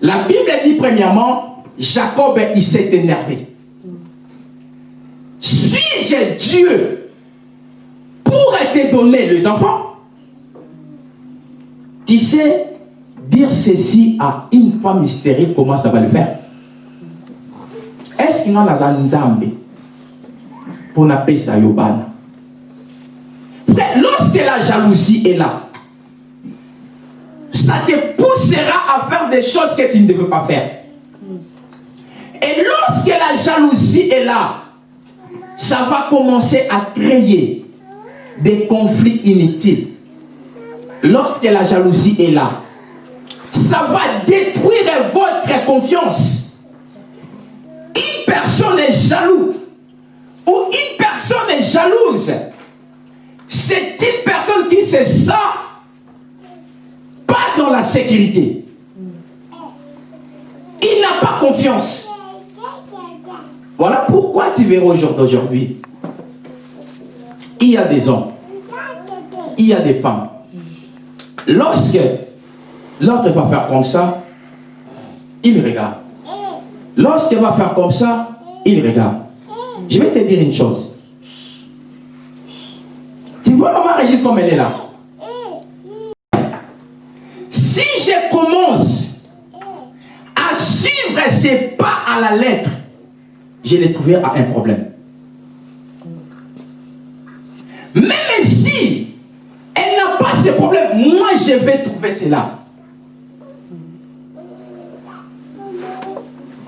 La Bible dit premièrement, Jacob, il s'est énervé. Dieu pour te donner les enfants. Tu sais, dire ceci à une femme hystérique, comment ça va le faire? Est-ce qu'il y a un nzambe pour n'appeler ça yobana lorsque la jalousie est là, ça te poussera à faire des choses que tu ne devais pas faire. Et lorsque la jalousie est là, ça va commencer à créer des conflits inutiles. Lorsque la jalousie est là, ça va détruire votre confiance. Une personne est jaloux ou une personne est jalouse. C'est une personne qui se sent pas dans la sécurité. Il n'a pas confiance. Voilà pourquoi tu verras aujourd'hui, il y a des hommes, il y a des femmes. Lorsque l'autre va faire comme ça, il regarde. Lorsqu'elle va faire comme ça, il regarde. Je vais te dire une chose. Tu vois maman Régine comme elle est là. Si je commence à suivre ses pas à la lettre, je les trouvé à un problème. Même si elle n'a pas ce problème, moi je vais trouver cela.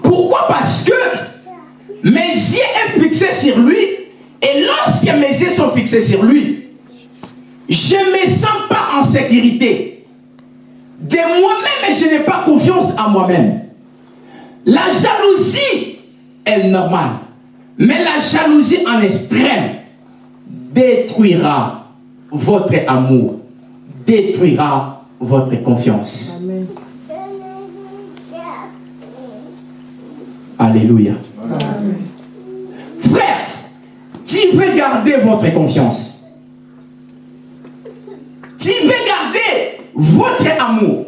Pourquoi? Parce que mes yeux sont fixés sur lui et lorsque mes yeux sont fixés sur lui, je ne me sens pas en sécurité. De moi-même, je n'ai pas confiance en moi-même. La jalousie est normale. Mais la jalousie en extrême détruira votre amour, détruira votre confiance. Amen. Alléluia. Amen. Frère, tu veux garder votre confiance. Tu veux garder votre amour.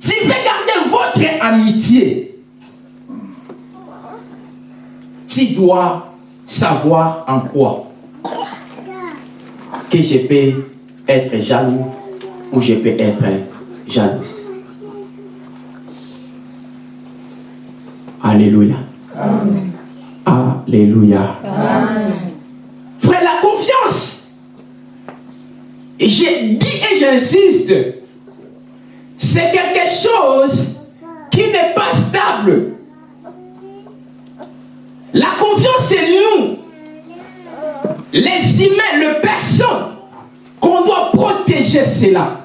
Tu veux garder votre amitié. Tu dois savoir en quoi que je peux être jaloux ou je peux être jalouse. Alléluia. Alléluia. Frère, la confiance. Et j'ai dit et j'insiste, c'est quelque chose qui n'est pas stable. La confiance, c'est nous, les humains, les personnes, qu'on doit protéger cela.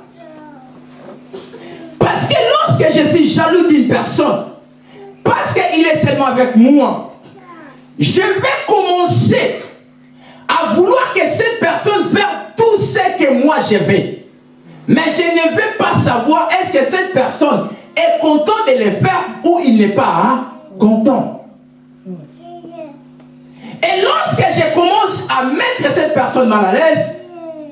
Parce que lorsque je suis jaloux d'une personne, parce qu'il est seulement avec moi, je vais commencer à vouloir que cette personne fasse tout ce que moi je veux. Mais je ne vais pas savoir est-ce que cette personne est contente de le faire ou il n'est pas hein, content. Et lorsque je commence à mettre cette personne mal à l'aise,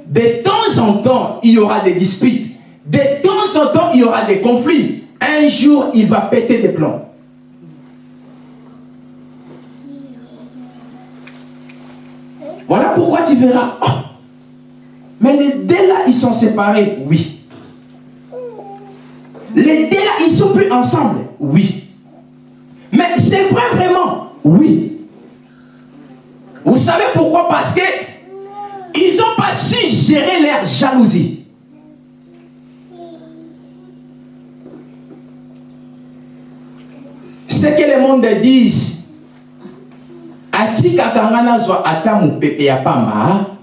de temps en temps, il y aura des disputes. De temps en temps, il y aura des conflits. Un jour, il va péter des plombs. Voilà pourquoi tu verras. oh, mais les deux là, ils sont séparés. Oui. Les deux là, ils sont plus ensemble. Oui. Mais c'est vrai vraiment. Oui. Vous savez pourquoi? Parce que ils n'ont pas su gérer leur jalousie. Ce que le monde disent, atikaka nga nazwa ata mopepe ya pamba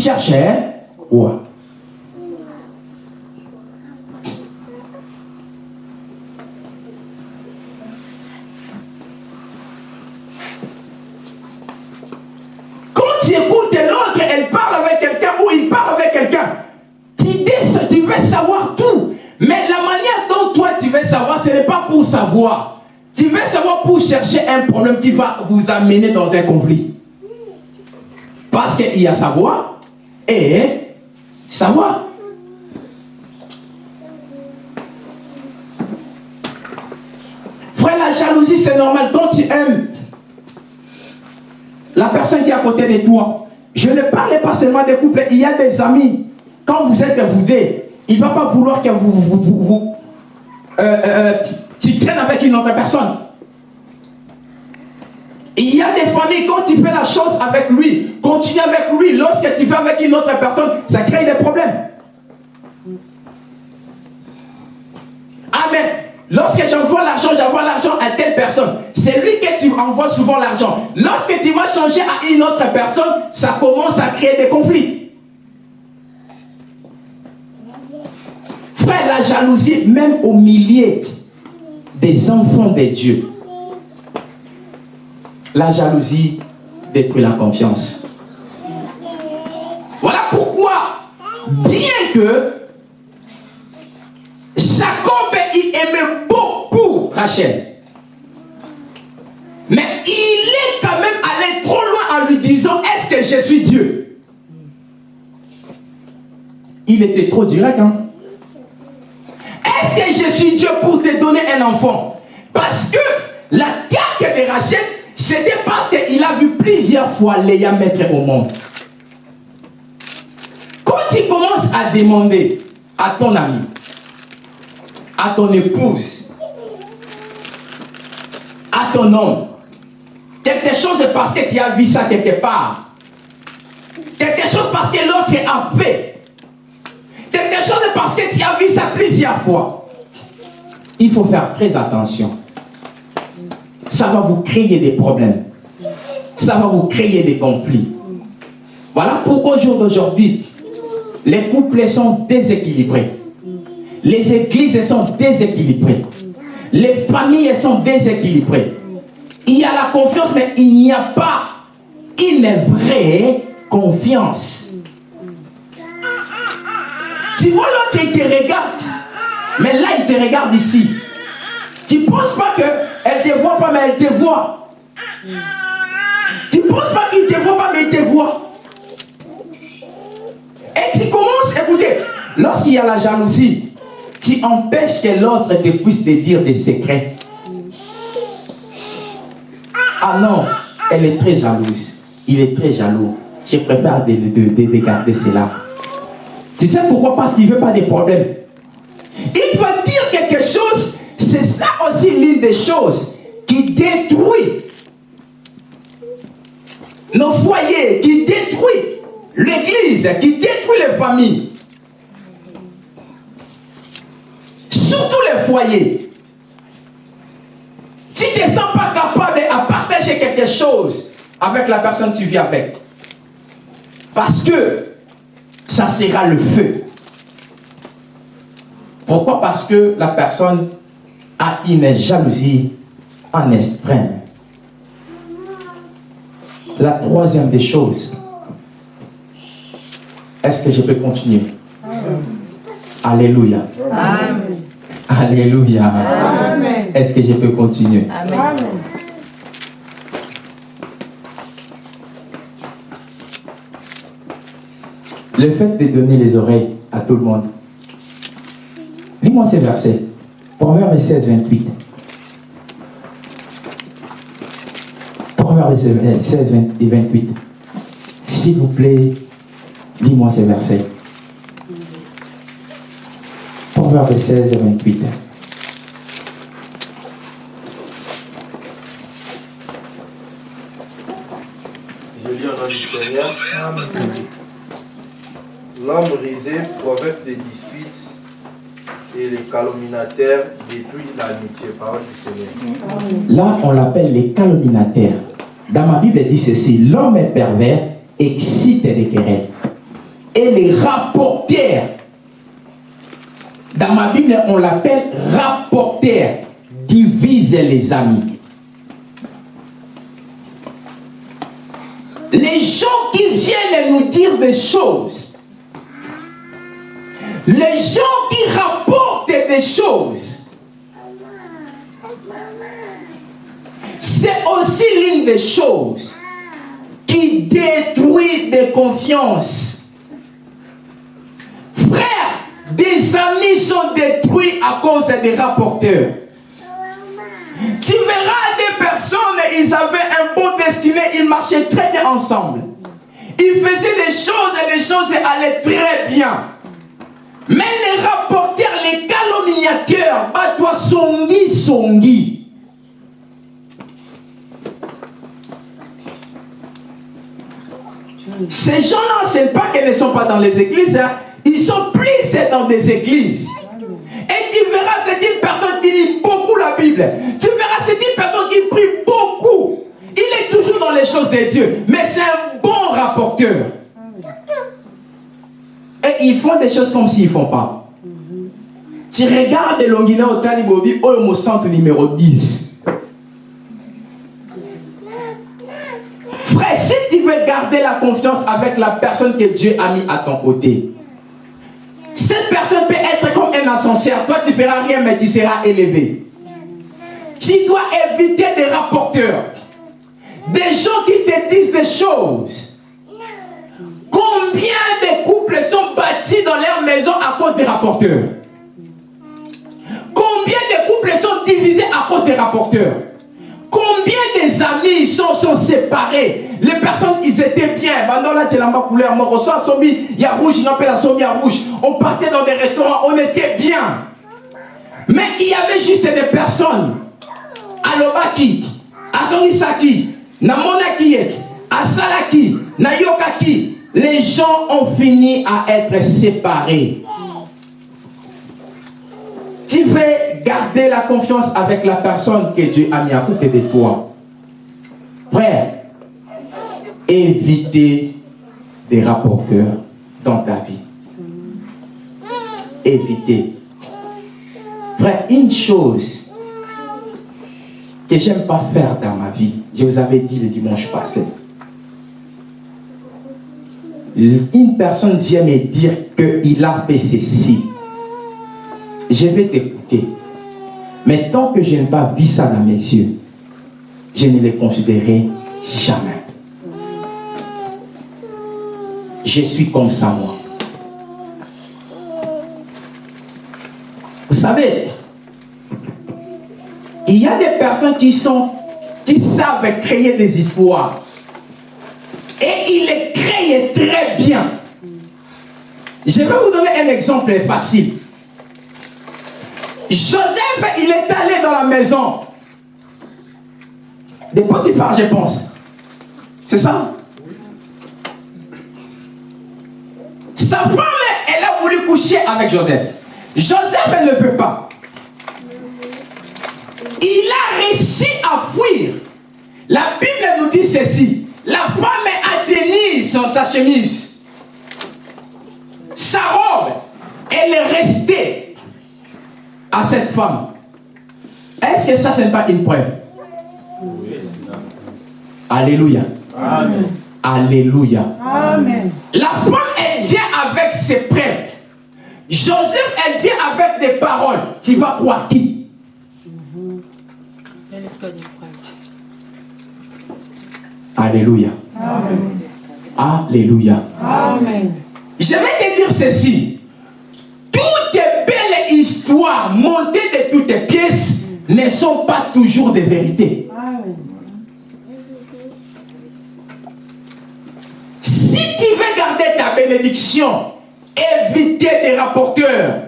cherches hein ouais. Quand tu écoutes l'autre, elle parle avec quelqu'un ou il parle avec quelqu'un, tu, tu veux savoir tout. Mais la manière dont toi tu veux savoir, ce n'est pas pour savoir. Tu veux savoir pour chercher un problème qui va vous amener dans un conflit. Parce qu'il y a savoir et savoir. Frère, la jalousie, c'est normal. Quand tu aimes la personne qui est à côté de toi. Je ne parle pas seulement des couples, il y a des amis. Quand vous êtes voudé, il ne va pas vouloir que vous, vous- vous- euh, euh, tu traînes avec une autre personne. Il y a des familles, quand tu fais la chose avec lui, continue avec lui. Lorsque tu fais avec une autre personne, ça crée des problèmes. Amen. Lorsque j'envoie l'argent, j'envoie l'argent à telle personne. C'est lui que tu envoies souvent l'argent. Lorsque tu vas changer à une autre personne, ça commence à créer des conflits. Frère, la jalousie, même au milieu des enfants de Dieu, la jalousie détruit la confiance. Voilà pourquoi, bien que Jacob, aimait beaucoup Rachel. Mais il est quand même allé trop loin en lui disant, est-ce que je suis Dieu? Il était trop direct. Hein? Est-ce que je suis Dieu pour te donner un enfant? Parce que la carte de Rachel, c'était parce qu'il a vu plusieurs fois Léa mettre au monde. Quand tu commences à demander à ton ami, à ton épouse, à ton homme, quelque chose parce que tu as vu ça quelque part, quelque chose parce que l'autre a fait, quelque chose parce que tu as vu ça plusieurs fois. Il faut faire très attention. Ça va vous créer des problèmes. Ça va vous créer des conflits. Voilà pourquoi au jour d'aujourd'hui, les couples sont déséquilibrés. Les églises sont déséquilibrées. Les familles sont déséquilibrées. Il y a la confiance, mais il n'y a pas une vraie confiance. Tu vois l'autre, il te regarde. Mais là, il te regarde ici. Tu ne penses pas qu'elle ne te voit pas, mais elle te voit. Tu ne penses pas qu'il ne te voit pas, mais il te voit. Et tu commences, écoutez, lorsqu'il y a la jalousie, tu empêches que l'autre te puisse te dire des secrets. Ah non, elle est très jalouse. Il est très jaloux. Je préfère de, de- de- de garder cela. Tu sais pourquoi? Parce qu'il ne veut pas des problèmes. Il va dire quelque chose, c'est ça l'une des choses qui détruit nos foyers, qui détruit l'église, qui détruit les familles. Surtout les foyers. Tu ne te sens pas capable de partager quelque chose avec la personne que tu vis avec. Parce que ça sera le feu. Pourquoi? Parce que la personne a une jalousie en extrême. La troisième des choses, est-ce que je peux continuer? Alléluia. Alléluia. Est-ce que je peux continuer? Amen. Le fait de donner les oreilles à tout le monde. Lis-moi ces versets. Proverbe 16, 28. Proverbe 16 et 28. S'il vous plaît, dis-moi ces versets. Proverbe 16 et 28. Je lis du Seigneur. L'homme risé provoque des disputes et les calomniateurs détruisent l'amitié. Parole du Seigneur. Là, on l'appelle les calomniateurs. Dans ma Bible, elle dit ceci l'homme est pervers, excite des querelles. Et les rapporteurs, dans ma Bible, on l'appelle rapporteur, divise les amis. Les gens qui viennent nous dire des choses, les gens qui rapportent des choses, c'est aussi l'une des choses qui détruit des confiances. Frère, des amis sont détruits à cause des rapporteurs. Tu verras des personnes, ils avaient un bon destiné, ils marchaient très bien ensemble. Ils faisaient des choses et les choses allaient très bien. Mais les rapporteurs, les calomniateurs, à toi songi songi. Ces gens-là, ce n'est pas qu'ils ne sont pas dans les églises, hein. ils sont plus dans des églises. Et tu verras, c'est une personne qui lit beaucoup la Bible. Tu verras, c'est une personne qui prie beaucoup. Il est toujours dans les choses de Dieu. Mais c'est un bon rapporteur. Et ils font des choses comme s'ils ne font pas. Tu regardes Longina au Talibobi, au centre numéro 10. Frère, si tu veux garder la confiance avec la personne que Dieu a mis à ton côté, cette personne peut être comme un ascenseur. Toi, tu ne feras rien, mais tu seras élevé. Tu dois éviter des rapporteurs. Des gens qui te disent des choses. Combien de couples sont bâtis dans leur maison à cause des rapporteurs? Combien de couples sont divisés à cause des rapporteurs? Combien des amis sont, sont séparés? Les personnes, ils étaient bien. Maintenant, là, tu la couleur. Rouge, la à rouge. On partait dans des restaurants, on était bien. Mais il y avait juste des personnes. À Lobaki, à Sonisaki, na Monaki, à Salaki, na Yokaki. Les gens ont fini à être séparés. Tu veux garder la confiance avec la personne que Dieu a mis à côté de toi. Frère, évitez des rapporteurs dans ta vie. Évitez. Frère, une chose que j'aime pas faire dans ma vie, je vous avais dit le dimanche passé. Une personne vient me dire qu'il a fait ceci je vais t'écouter. Mais tant que je n'ai pas vu ça dans mes yeux, je ne les considérerai jamais. Je suis comme ça, moi. Vous savez, il y a des personnes qui sont, qui savent créer des histoires. Et ils les créent très bien. Je vais vous donner un exemple facile. Joseph, il est allé dans la maison des Potiphar, je pense. C'est ça? Sa femme, elle a voulu coucher avec Joseph. Joseph, elle ne veut pas. Il a réussi à fuir. La Bible nous dit ceci. La femme a tenu sur sa chemise. Sa robe, elle est restée à cette femme. Est-ce que ça, ce n'est pas une preuve? Alléluia. Amen. Alléluia. Amen. La femme, elle vient avec ses preuves. Joseph, elle vient avec des paroles. Tu vas croire qui? Alléluia. Amen. Alléluia. Amen. Je vais te dire ceci. Toutes tes belles histoires montées de toutes ne sont pas toujours des vérités. Amen. Si tu veux garder ta bénédiction, évitez des rapporteurs.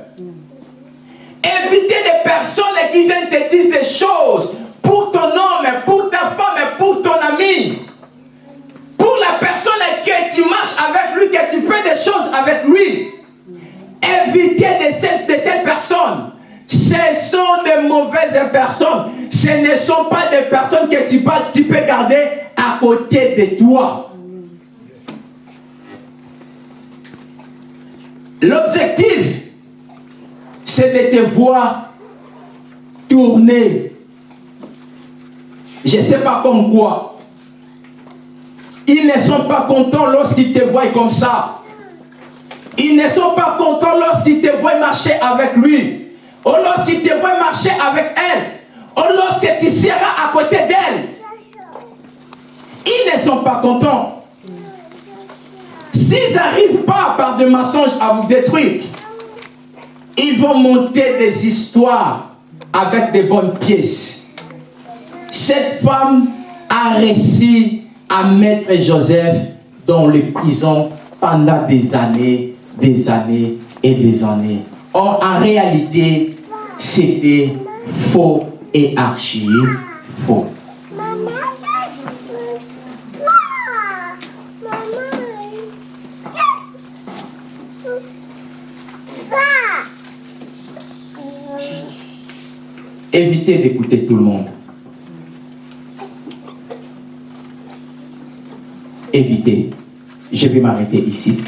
Évitez des personnes qui viennent te dire des choses pour ton homme, pour ta femme, pour ton ami. Que tu marches avec lui, que tu fais des choses avec lui. Évitez de, de telles personnes. Ce sont de mauvaises personnes. Ce ne sont pas des personnes que tu, tu peux garder à côté de toi. L'objectif, c'est de te voir tourner. Je ne sais pas comme quoi. Ils ne sont pas contents lorsqu'ils te voient comme ça. Ils ne sont pas contents lorsqu'ils te voient marcher avec lui. Ou lorsqu'ils te voient marcher avec elle. Ou lorsque tu seras à côté d'elle. Ils ne sont pas contents. S'ils n'arrivent pas par des mensonges à vous détruire, ils vont monter des histoires avec des bonnes pièces. Cette femme a réussi à mettre Joseph dans les prisons pendant des années, des années et des années. Or, en réalité, c'était faux et archi faux. Évitez d'écouter tout le monde. Évitez. Je vais m'arrêter ici.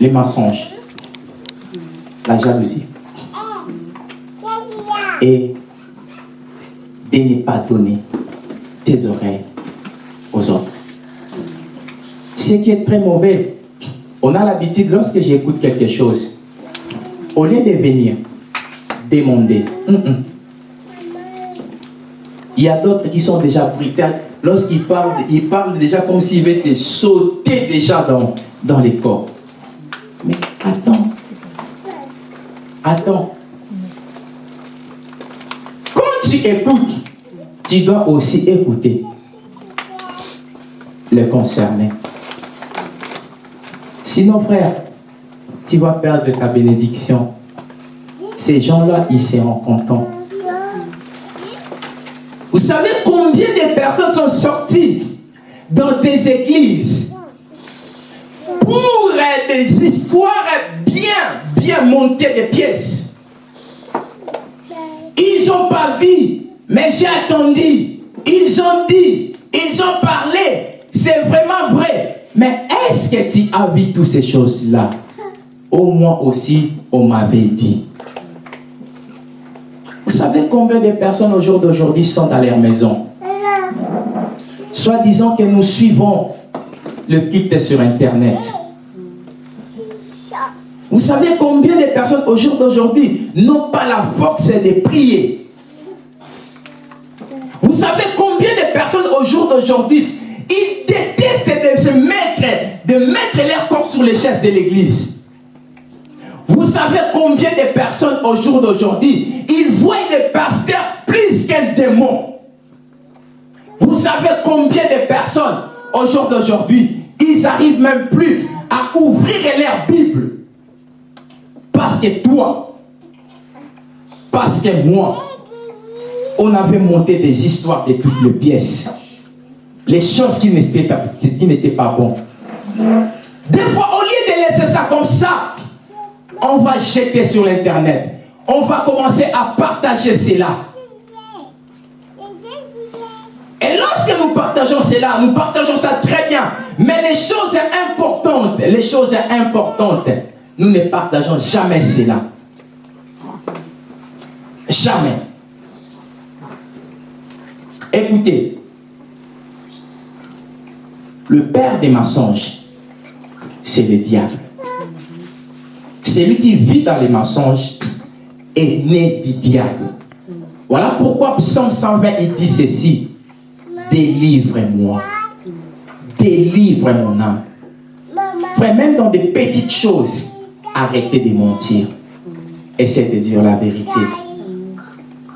Les mensonges, la jalousie et de ne pas donner tes oreilles aux autres. Ce qui est très mauvais, on a l'habitude, lorsque j'écoute quelque chose, au lieu de venir demander, hum, hum, il y a d'autres qui sont déjà brutales. Lorsqu'ils parlent, ils parlent déjà comme s'ils veulent te sauter déjà dans, dans les corps. Mais attends. Attends. Quand tu écoutes, tu dois aussi écouter les concernés. Sinon, frère, tu vas perdre ta bénédiction. Ces gens-là, ils seront contents. Vous savez combien de personnes sont sorties dans des églises pour des histoires bien, bien montées de pièces? Ils n'ont pas vu, mais j'ai attendu. Ils ont dit, ils ont parlé. C'est vraiment vrai. Mais est-ce que tu as vu toutes ces choses-là? Au moins aussi, on m'avait dit. Savez combien de personnes au jour d'aujourd'hui sont à leur maison? Soit disant que nous suivons le culte sur Internet. Vous savez combien de personnes au jour d'aujourd'hui n'ont pas la force de prier? Vous savez combien de personnes au jour d'aujourd'hui ils détestent de se mettre, de mettre leur corps sur les chaises de l'église? Vous savez combien de personnes au jour d'aujourd'hui, ils voient le pasteur plus qu'un démon. Vous savez combien de personnes au jour d'aujourd'hui, ils n'arrivent même plus à ouvrir leur Bible. Parce que toi, parce que moi, on avait monté des histoires de toutes les pièces. Les choses qui n'étaient pas, pas bonnes. Des fois, on va jeter sur l'internet. On va commencer à partager cela. Et lorsque nous partageons cela, nous partageons ça très bien. Mais les choses importantes, les choses importantes, nous ne partageons jamais cela. Jamais. Écoutez, le père des mensonges, c'est le diable. Celui qui vit dans les mensonges est né du diable. Voilà pourquoi Psaume 120, il dit ceci. Délivre-moi. Délivre mon âme. Frère, même dans des petites choses, arrêtez de mentir. essaie de dire la vérité.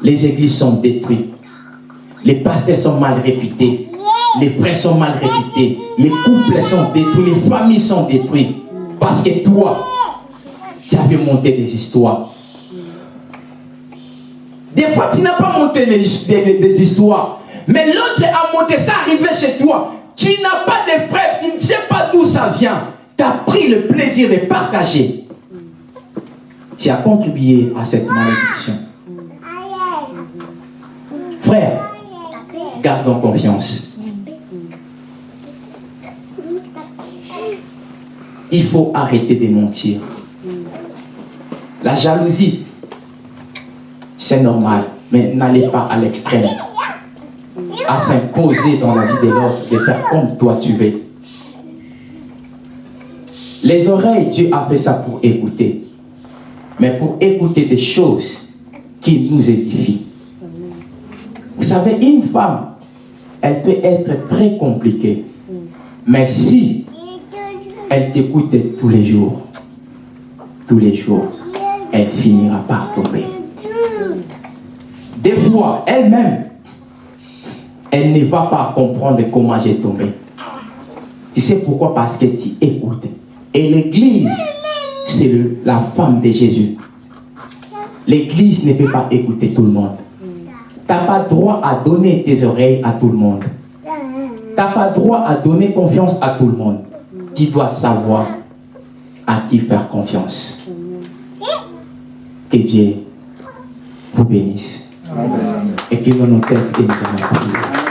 Les églises sont détruites. Les pasteurs sont mal réputés. Les frères sont mal réputés. Les couples sont détruits. Les familles sont détruites. Parce que toi, tu avais monté des histoires. Des fois, tu n'as pas monté des, histoires. Mais l'autre a monté ça arrivé chez toi. Tu n'as pas de preuves. Tu ne sais pas d'où ça vient. Tu as pris le plaisir de partager. Tu as contribué à cette malédiction. Frère, gardons confiance. Il faut arrêter de mentir. La jalousie, c'est normal, mais n'allez pas à l'extrême. À s'imposer dans la vie de l'autre, de faire comme toi tu veux. Les oreilles, Dieu a fait ça pour écouter. Mais pour écouter des choses qui nous édifient. Vous savez, une femme, elle peut être très compliquée. Mais si elle t'écoute tous les jours, tous les jours, elle finira par tomber. Des fois, elle-même, elle ne va pas comprendre comment j'ai tombé. Tu sais pourquoi? Parce que tu écoutes. Et l'église, c'est la femme de Jésus. L'église ne peut pas écouter tout le monde. Tu n'as pas droit à donner tes oreilles à tout le monde. Tu n'as pas droit à donner confiance à tout le monde. Tu dois savoir à qui faire confiance. Que Dieu vous bénisse. Et que l'on nous tête et nous allons prier.